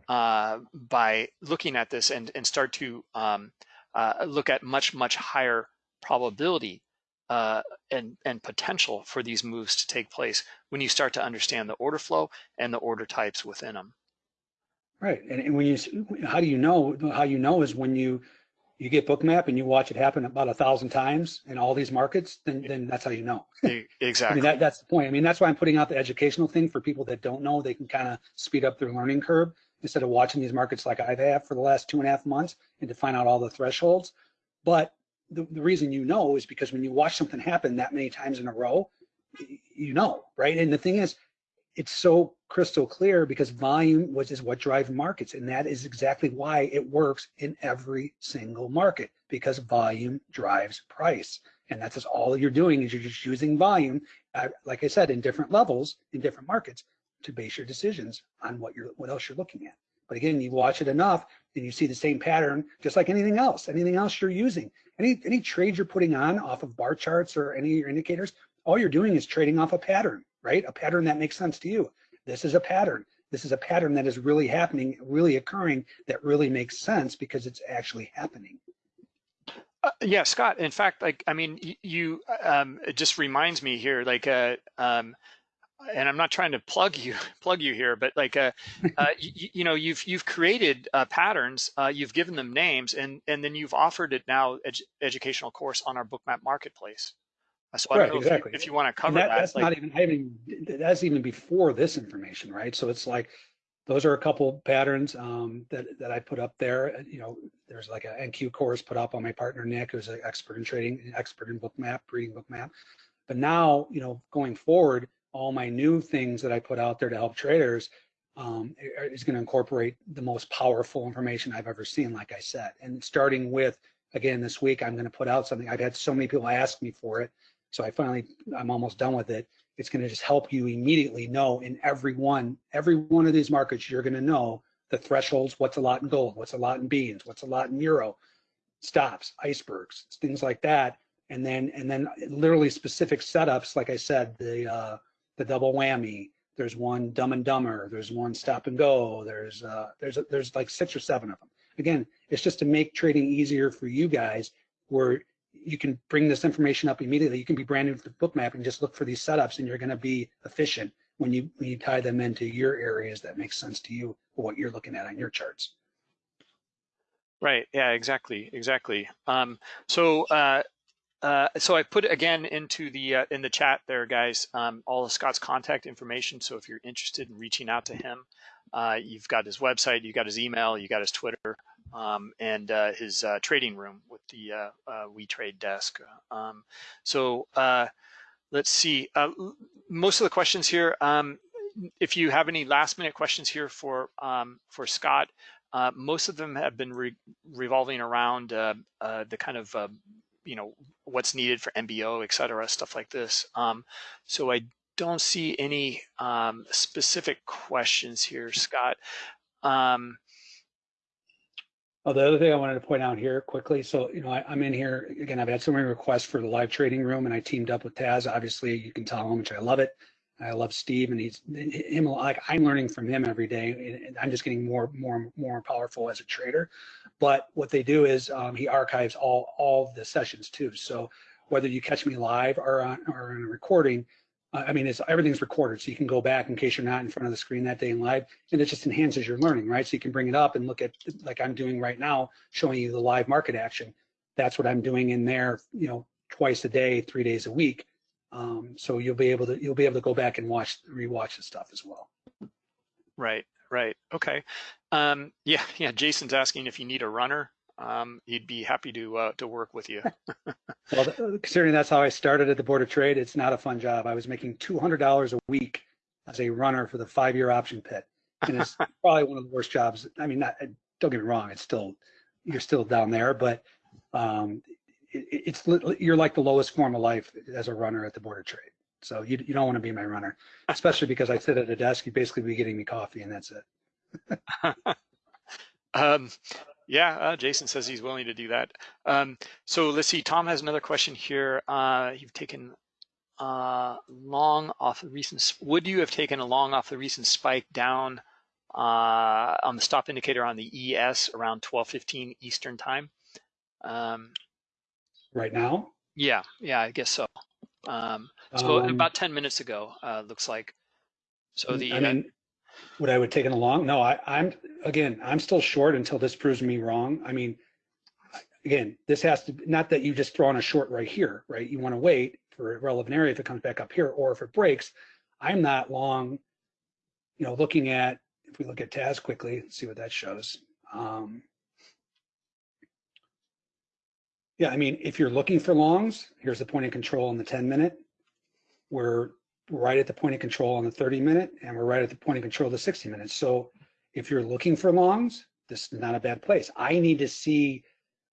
uh, by looking at this and and start to um, uh, look at much much higher probability uh, and, and potential for these moves to take place when you start to understand the order flow and the order types within them. Right, and, and when you, how do you know? How you know is when you you get bookmap and you watch it happen about a thousand times in all these markets, then then that's how you know. Exactly. I mean that that's the point. I mean that's why I'm putting out the educational thing for people that don't know. They can kind of speed up their learning curve instead of watching these markets like I've had for the last two and a half months and to find out all the thresholds. But the, the reason you know is because when you watch something happen that many times in a row, you know, right? And the thing is, it's so crystal clear because volume was is what drives markets, and that is exactly why it works in every single market because volume drives price, and that's just all you're doing is you're just using volume, uh, like I said, in different levels in different markets to base your decisions on what you're what else you're looking at. But again, you watch it enough, and you see the same pattern, just like anything else. Anything else you're using, any any trade you're putting on off of bar charts or any of your indicators, all you're doing is trading off a pattern, right? A pattern that makes sense to you. This is a pattern. This is a pattern that is really happening, really occurring, that really makes sense because it's actually happening. Uh, yeah, Scott. In fact, like I mean, you um, it just reminds me here, like uh, um, and I'm not trying to plug you plug you here, but like uh, uh you, you, know you've you've created uh, patterns, uh, you've given them names, and and then you've offered it now ed educational course on our Bookmap marketplace. Uh, so I don't know exactly. if, you, you want to cover that, that. That's like, not even I even that's even before this information, right? So it's like those are a couple patterns um, that that I put up there. You know, there's like a NQ course put up on my partner Nick, who's an expert in trading, an expert in Bookmap, reading Bookmap. But now, you know, going forward all my new things that I put out there to help traders um, is going to incorporate the most powerful information I've ever seen, like I said. And starting with, again, this week, I'm going to put out something. I've had so many people ask me for it. So I finally, I'm almost done with it. It's going to just help you immediately know in every one, every one of these markets, you're going to know the thresholds, what's a lot in gold, what's a lot in beans, what's a lot in euro, stops, icebergs, things like that. And then, and then literally specific setups, like I said, the, uh, the double whammy. There's one Dumb and Dumber. There's one Stop and Go. There's uh, there's there's like six or seven of them. Again, it's just to make trading easier for you guys, where you can bring this information up immediately. You can be brand new to Bookmap and just look for these setups, and you're going to be efficient when you when you tie them into your areas that make sense to you what you're looking at on your charts. Right. Yeah. Exactly. Exactly. Um, so uh, uh, so I put again into the uh, in the chat there, guys, um, all of Scott's contact information. So if you're interested in reaching out to him, uh, you've got his website, you've got his email, you got his Twitter, um, and uh, his uh, trading room with the We Trade desk. Um, so let's see. most of the questions here. Um, if you have any last minute questions here for um, for Scott, most of them have been re revolving around the kind of you know, what's needed for MBO, et cetera, stuff like this. Um, so I don't see any um, specific questions here, Scott. Um, Oh, the other thing I wanted to point out here quickly, so, you know, I, I'm in here, again, I've had so many requests for the live trading room and I teamed up with TAS. Obviously, you can tell how much I love it. I love Steve and he's, him, like, I'm learning from him every day and I'm just getting more, more, more powerful as a trader. But what they do is, um, he archives all, all the sessions too. So whether you catch me live or on, or on a recording, uh, I mean, it's everything's recorded, so you can go back in case you're not in front of the screen that day in live, and it just enhances your learning, right? So you can bring it up and look at, like I'm doing right now, showing you the live market action. That's what I'm doing in there, you know, twice a day, three days a week. Um, so you'll be able to you'll be able to go back and watch rewatch the stuff as well. Right, right. Okay. Um, yeah, yeah. Jason's asking if you need a runner. Um, he'd be happy to uh, to work with you. well, considering that's how I started at the Board of Trade, it's not a fun job. I was making two hundred dollars a week as a runner for the five-year option pit, and it's probably one of the worst jobs. I mean, not, don't get me wrong; it's still you're still down there, but um, it, it's you're like the lowest form of life as a runner at the Board of Trade. So you you don't want to be my runner, especially because I sit at a desk. You basically be getting me coffee, and that's it. um, yeah, uh, Jason says he's willing to do that. Um, so let's see. Tom has another question here. Uh, you've taken uh, long off the recent. Would you have taken a long off the recent spike down uh, on the stop indicator on the ES around 12:15 Eastern time? Um, right now? Yeah, yeah, I guess so. Um, so um, about 10 minutes ago, uh, looks like. So the I mean, would I would taken along? No, I, I'm again, I'm still short until this proves me wrong. I mean, again, this has to not that you just throw on a short right here, right? You want to wait for a relevant area if it comes back up here, or if it breaks. I'm not long, you know, looking at if we look at TAS quickly, see what that shows. Um, yeah, I mean, if you're looking for longs, here's the point of control on the 10 minute. We're right at the point of control on the 30 minute, and we're right at the point of control of the 60 minutes. So if you're looking for longs, this is not a bad place. I need to see,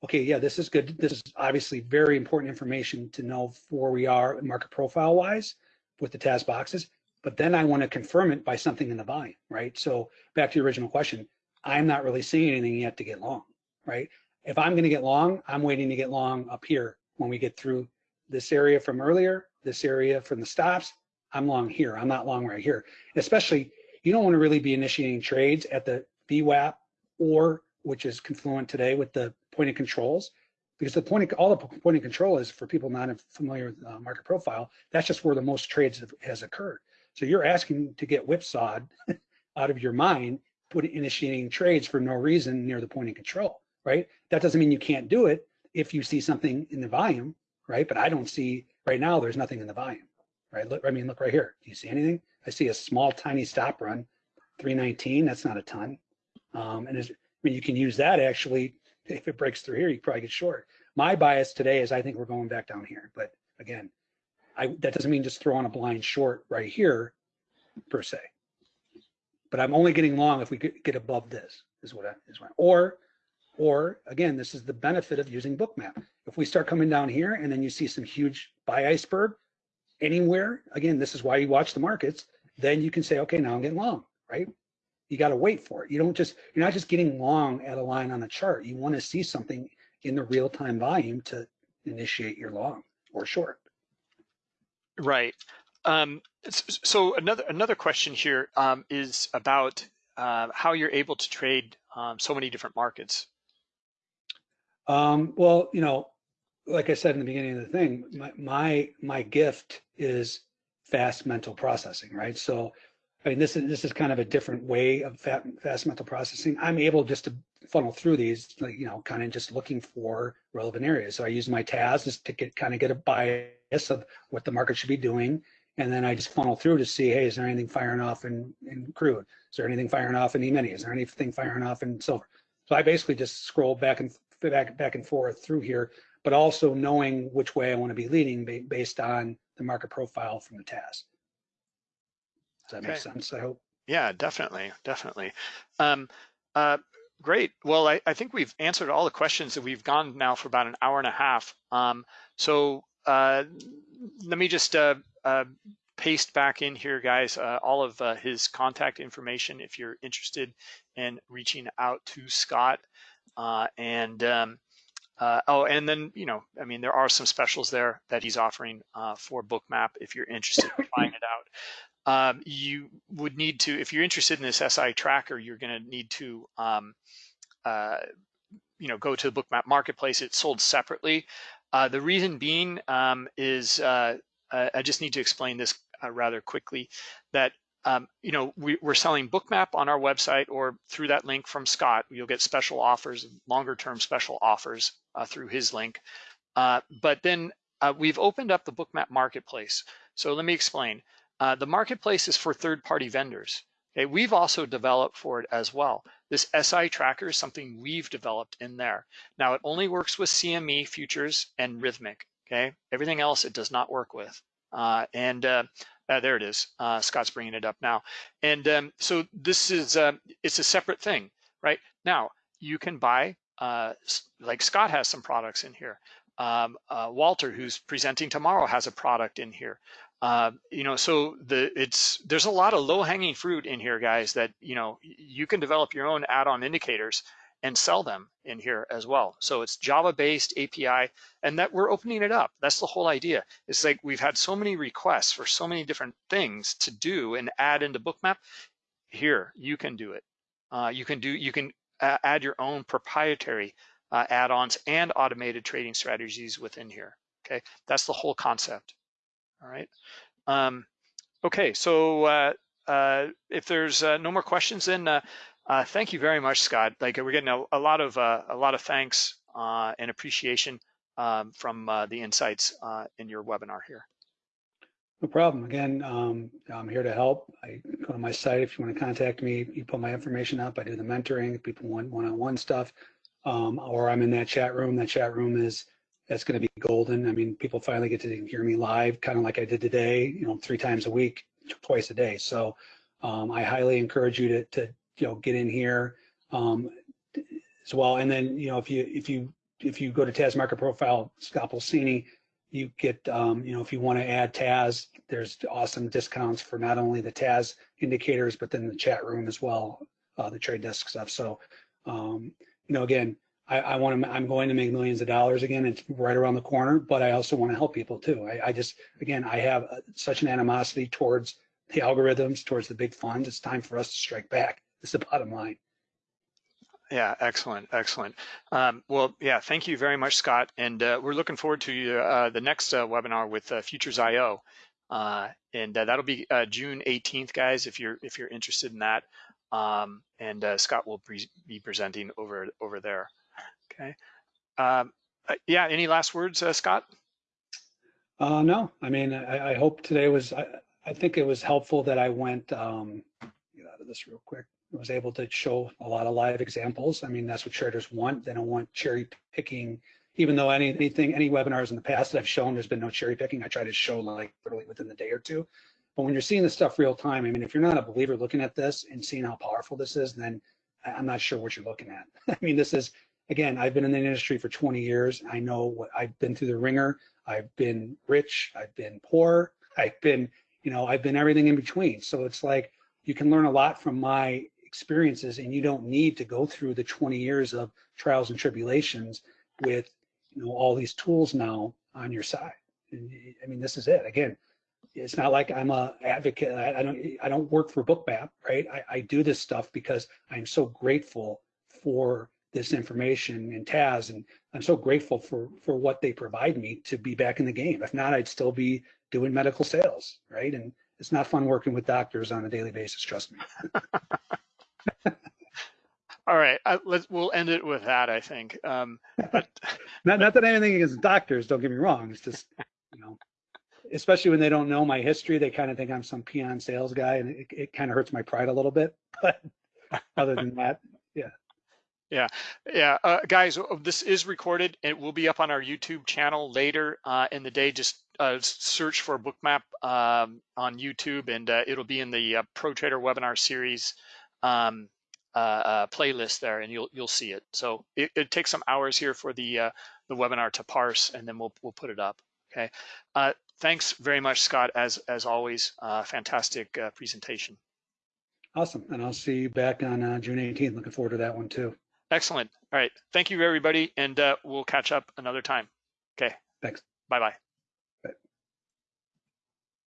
okay, yeah, this is good. This is obviously very important information to know where we are market profile wise with the TAS boxes, but then I want to confirm it by something in the volume, right? So back to your original question, I'm not really seeing anything yet to get long, right? If I'm going to get long, I'm waiting to get long up here when we get through this area from earlier, this area from the stops, I'm long here. I'm not long right here. Especially, you don't want to really be initiating trades at the VWAP or which is confluent today with the point of controls because the point of, all the point of control is for people not familiar with uh, market profile. That's just where the most trades have, has occurred. So you're asking to get whipsawed out of your mind, put initiating trades for no reason near the point of control, right? That doesn't mean you can't do it if you see something in the volume, right? But I don't see right now. There's nothing in the volume right? Look, I mean, look right here. Do you see anything? I see a small, tiny stop run, 319. That's not a ton. Um, and I mean, you can use that actually. If it breaks through here, you probably get short. My bias today is I think we're going back down here. But again, I, that doesn't mean just throw on a blind short right here per se. But I'm only getting long if we get above this is what I, is what, or, or again, this is the benefit of using bookmap. If we start coming down here and then you see some huge buy iceberg, anywhere, again, this is why you watch the markets, then you can say, okay, now I'm getting long, right? You got to wait for it. You don't just, you're not just getting long at a line on the chart. You want to see something in the real time volume to initiate your long or short. Right. Um, so another another question here um, is about uh, how you're able to trade um, so many different markets. Um, well, you know, like I said in the beginning of the thing, my my, my gift is fast mental processing, right? So, I mean, this is this is kind of a different way of fast mental processing. I'm able just to funnel through these, like you know, kind of just looking for relevant areas. So I use my TAS just to get kind of get a bias of what the market should be doing, and then I just funnel through to see, hey, is there anything firing off in in crude? Is there anything firing off in E-mini? Is there anything firing off in silver? So I basically just scroll back and back back and forth through here but also knowing which way I want to be leading based on the market profile from the TAS. Does that okay. make sense? I hope. Yeah, definitely, definitely. Um, uh, great. Well, I, I, think we've answered all the questions that we've gone now for about an hour and a half. Um, so uh, let me just uh, uh paste back in here, guys, uh, all of uh, his contact information if you're interested in reaching out to Scott. Uh, and um, uh, oh, and then you know, I mean, there are some specials there that he's offering uh, for Bookmap if you're interested in trying it out. Um, you would need to, if you're interested in this SI tracker, you're going to need to, um, uh, you know, go to the Bookmap marketplace. It's sold separately. Uh, the reason being um, is uh, I just need to explain this uh, rather quickly that um, you know, we, are selling Bookmap on our website or through that link from Scott. You'll get special offers, longer term special offers uh, through his link. Uh, but then uh, we've opened up the Bookmap marketplace. So let me explain. Uh, the marketplace is for third party vendors. Okay, we've also developed for it as well. This SI tracker is something we've developed in there. Now it only works with CME futures and Rithmic. Okay, everything else it does not work with. Uh, and uh, uh, there it is. Uh, Scott's bringing it up now. And um, so this is, uh, it's a separate thing, right? Now, you can buy, uh, like Scott has some products in here. Um, uh, Walter, who's presenting tomorrow, has a product in here. Uh, you know, so the it's there's a lot of low hanging fruit in here, guys. That you know you can develop your own add-on indicators and sell them in here as well. So it's Java-based API, and that we're opening it up. That's the whole idea. It's like we've had so many requests for so many different things to do and add into Bookmap. Here, you can do it. Uh, you can do you can add your own proprietary uh, add-ons and automated trading strategies within here. Okay, that's the whole concept. All right. Um, okay, so uh, uh if there's uh, no more questions, then uh, thank you very much, Scott. Like we're getting a, a lot of uh, a lot of thanks uh, and appreciation um, from uh, the insights uh, in your webinar here. No problem. Again, um, I'm here to help. I go to my site if you want to contact me. You put my information up. I do the mentoring. People want one-on-one stuff, um, or I'm in that chat room. That chat room is that's going to be golden. I mean, people finally get to hear me live, kind of like I did today. You know, three times a week, twice a day. So um, I highly encourage you to, to you know, get in here um, as well. And then, you know, if you if you if you go to TAS Market Profile Scott Pulcini, you get, um, you know, if you want to add TAS, there's awesome discounts for not only the TAS indicators, but then the chat room as well, uh, the trade desk stuff. So, um, you know, again, I, I want to, I'm going to make millions of dollars again. It's right around the corner, but I also want to help people too. I, I just, again, I have uh, such an animosity towards the algorithms, towards the big funds. It's time for us to strike back is the bottom line. Yeah, excellent, excellent. Um, well, yeah, thank you very much, Scott. And uh, we're looking forward to uh, the next uh, webinar with uh, Futures IO, uh, and uh, that'll be June 18th, guys. If you're if you're interested in that, um, and Scott will pre be presenting over over there. Okay. Um, yeah. Any last words, Scott? no. I mean, I, I, hope today was. I, I think it was helpful that I went. Um, get out of this real quick was able to show a lot of live examples. I mean, that's what traders want. They don't want cherry picking, even though any, anything, any webinars in the past that I've shown, there's been no cherry picking. I try to show like literally within the day or two. But when you're seeing this stuff real time, I mean, if you're not a believer looking at this and seeing how powerful this is, then I'm not sure what you're looking at. I mean, this is, again, I've been in the industry for 20 years. I know what I've been through the ringer. I've been rich. I've been poor. I've been, you know, I've been everything in between. So it's like, you can learn a lot from my experiences and you don't need to go through the 20 years of trials and tribulations with you know all these tools now on your side. And, i mean this is it. Again it's not like i'm a advocate. I, I don't i don't work for bookmap right? I, I do this stuff because i'm so grateful for this information and TAS and i'm so grateful for for what they provide me to be back in the game. If not i'd still be doing medical sales right? And it's not fun working with doctors on a daily basis trust me All right, uh, let's we'll end it with that. I think. Um, but not not that anything against doctors. Don't get me wrong. It's just you know, especially when they don't know my history, they kind of think I'm some peon sales guy, and it, it kind of hurts my pride a little bit. But other than that, yeah. Yeah, yeah, uh, guys. Uh, this is recorded. It will be up on our YouTube channel later uh, in the day. Just uh, search for Bookmap um, on YouTube, and uh, it'll be in the uh, Pro Trader webinar series um, uh, uh, playlist there, and you'll you'll see it. So it, it takes some hours here for the uh, the webinar to parse, and then we'll we'll put it up. Okay. Uh, thanks very much, Scott. As as always, uh, fantastic uh, presentation. Awesome, and I'll see you back on June 18th. Looking forward to that one too. Excellent. All right. Thank you, everybody, and uh, we'll catch up another time. Okay. Thanks. Bye bye.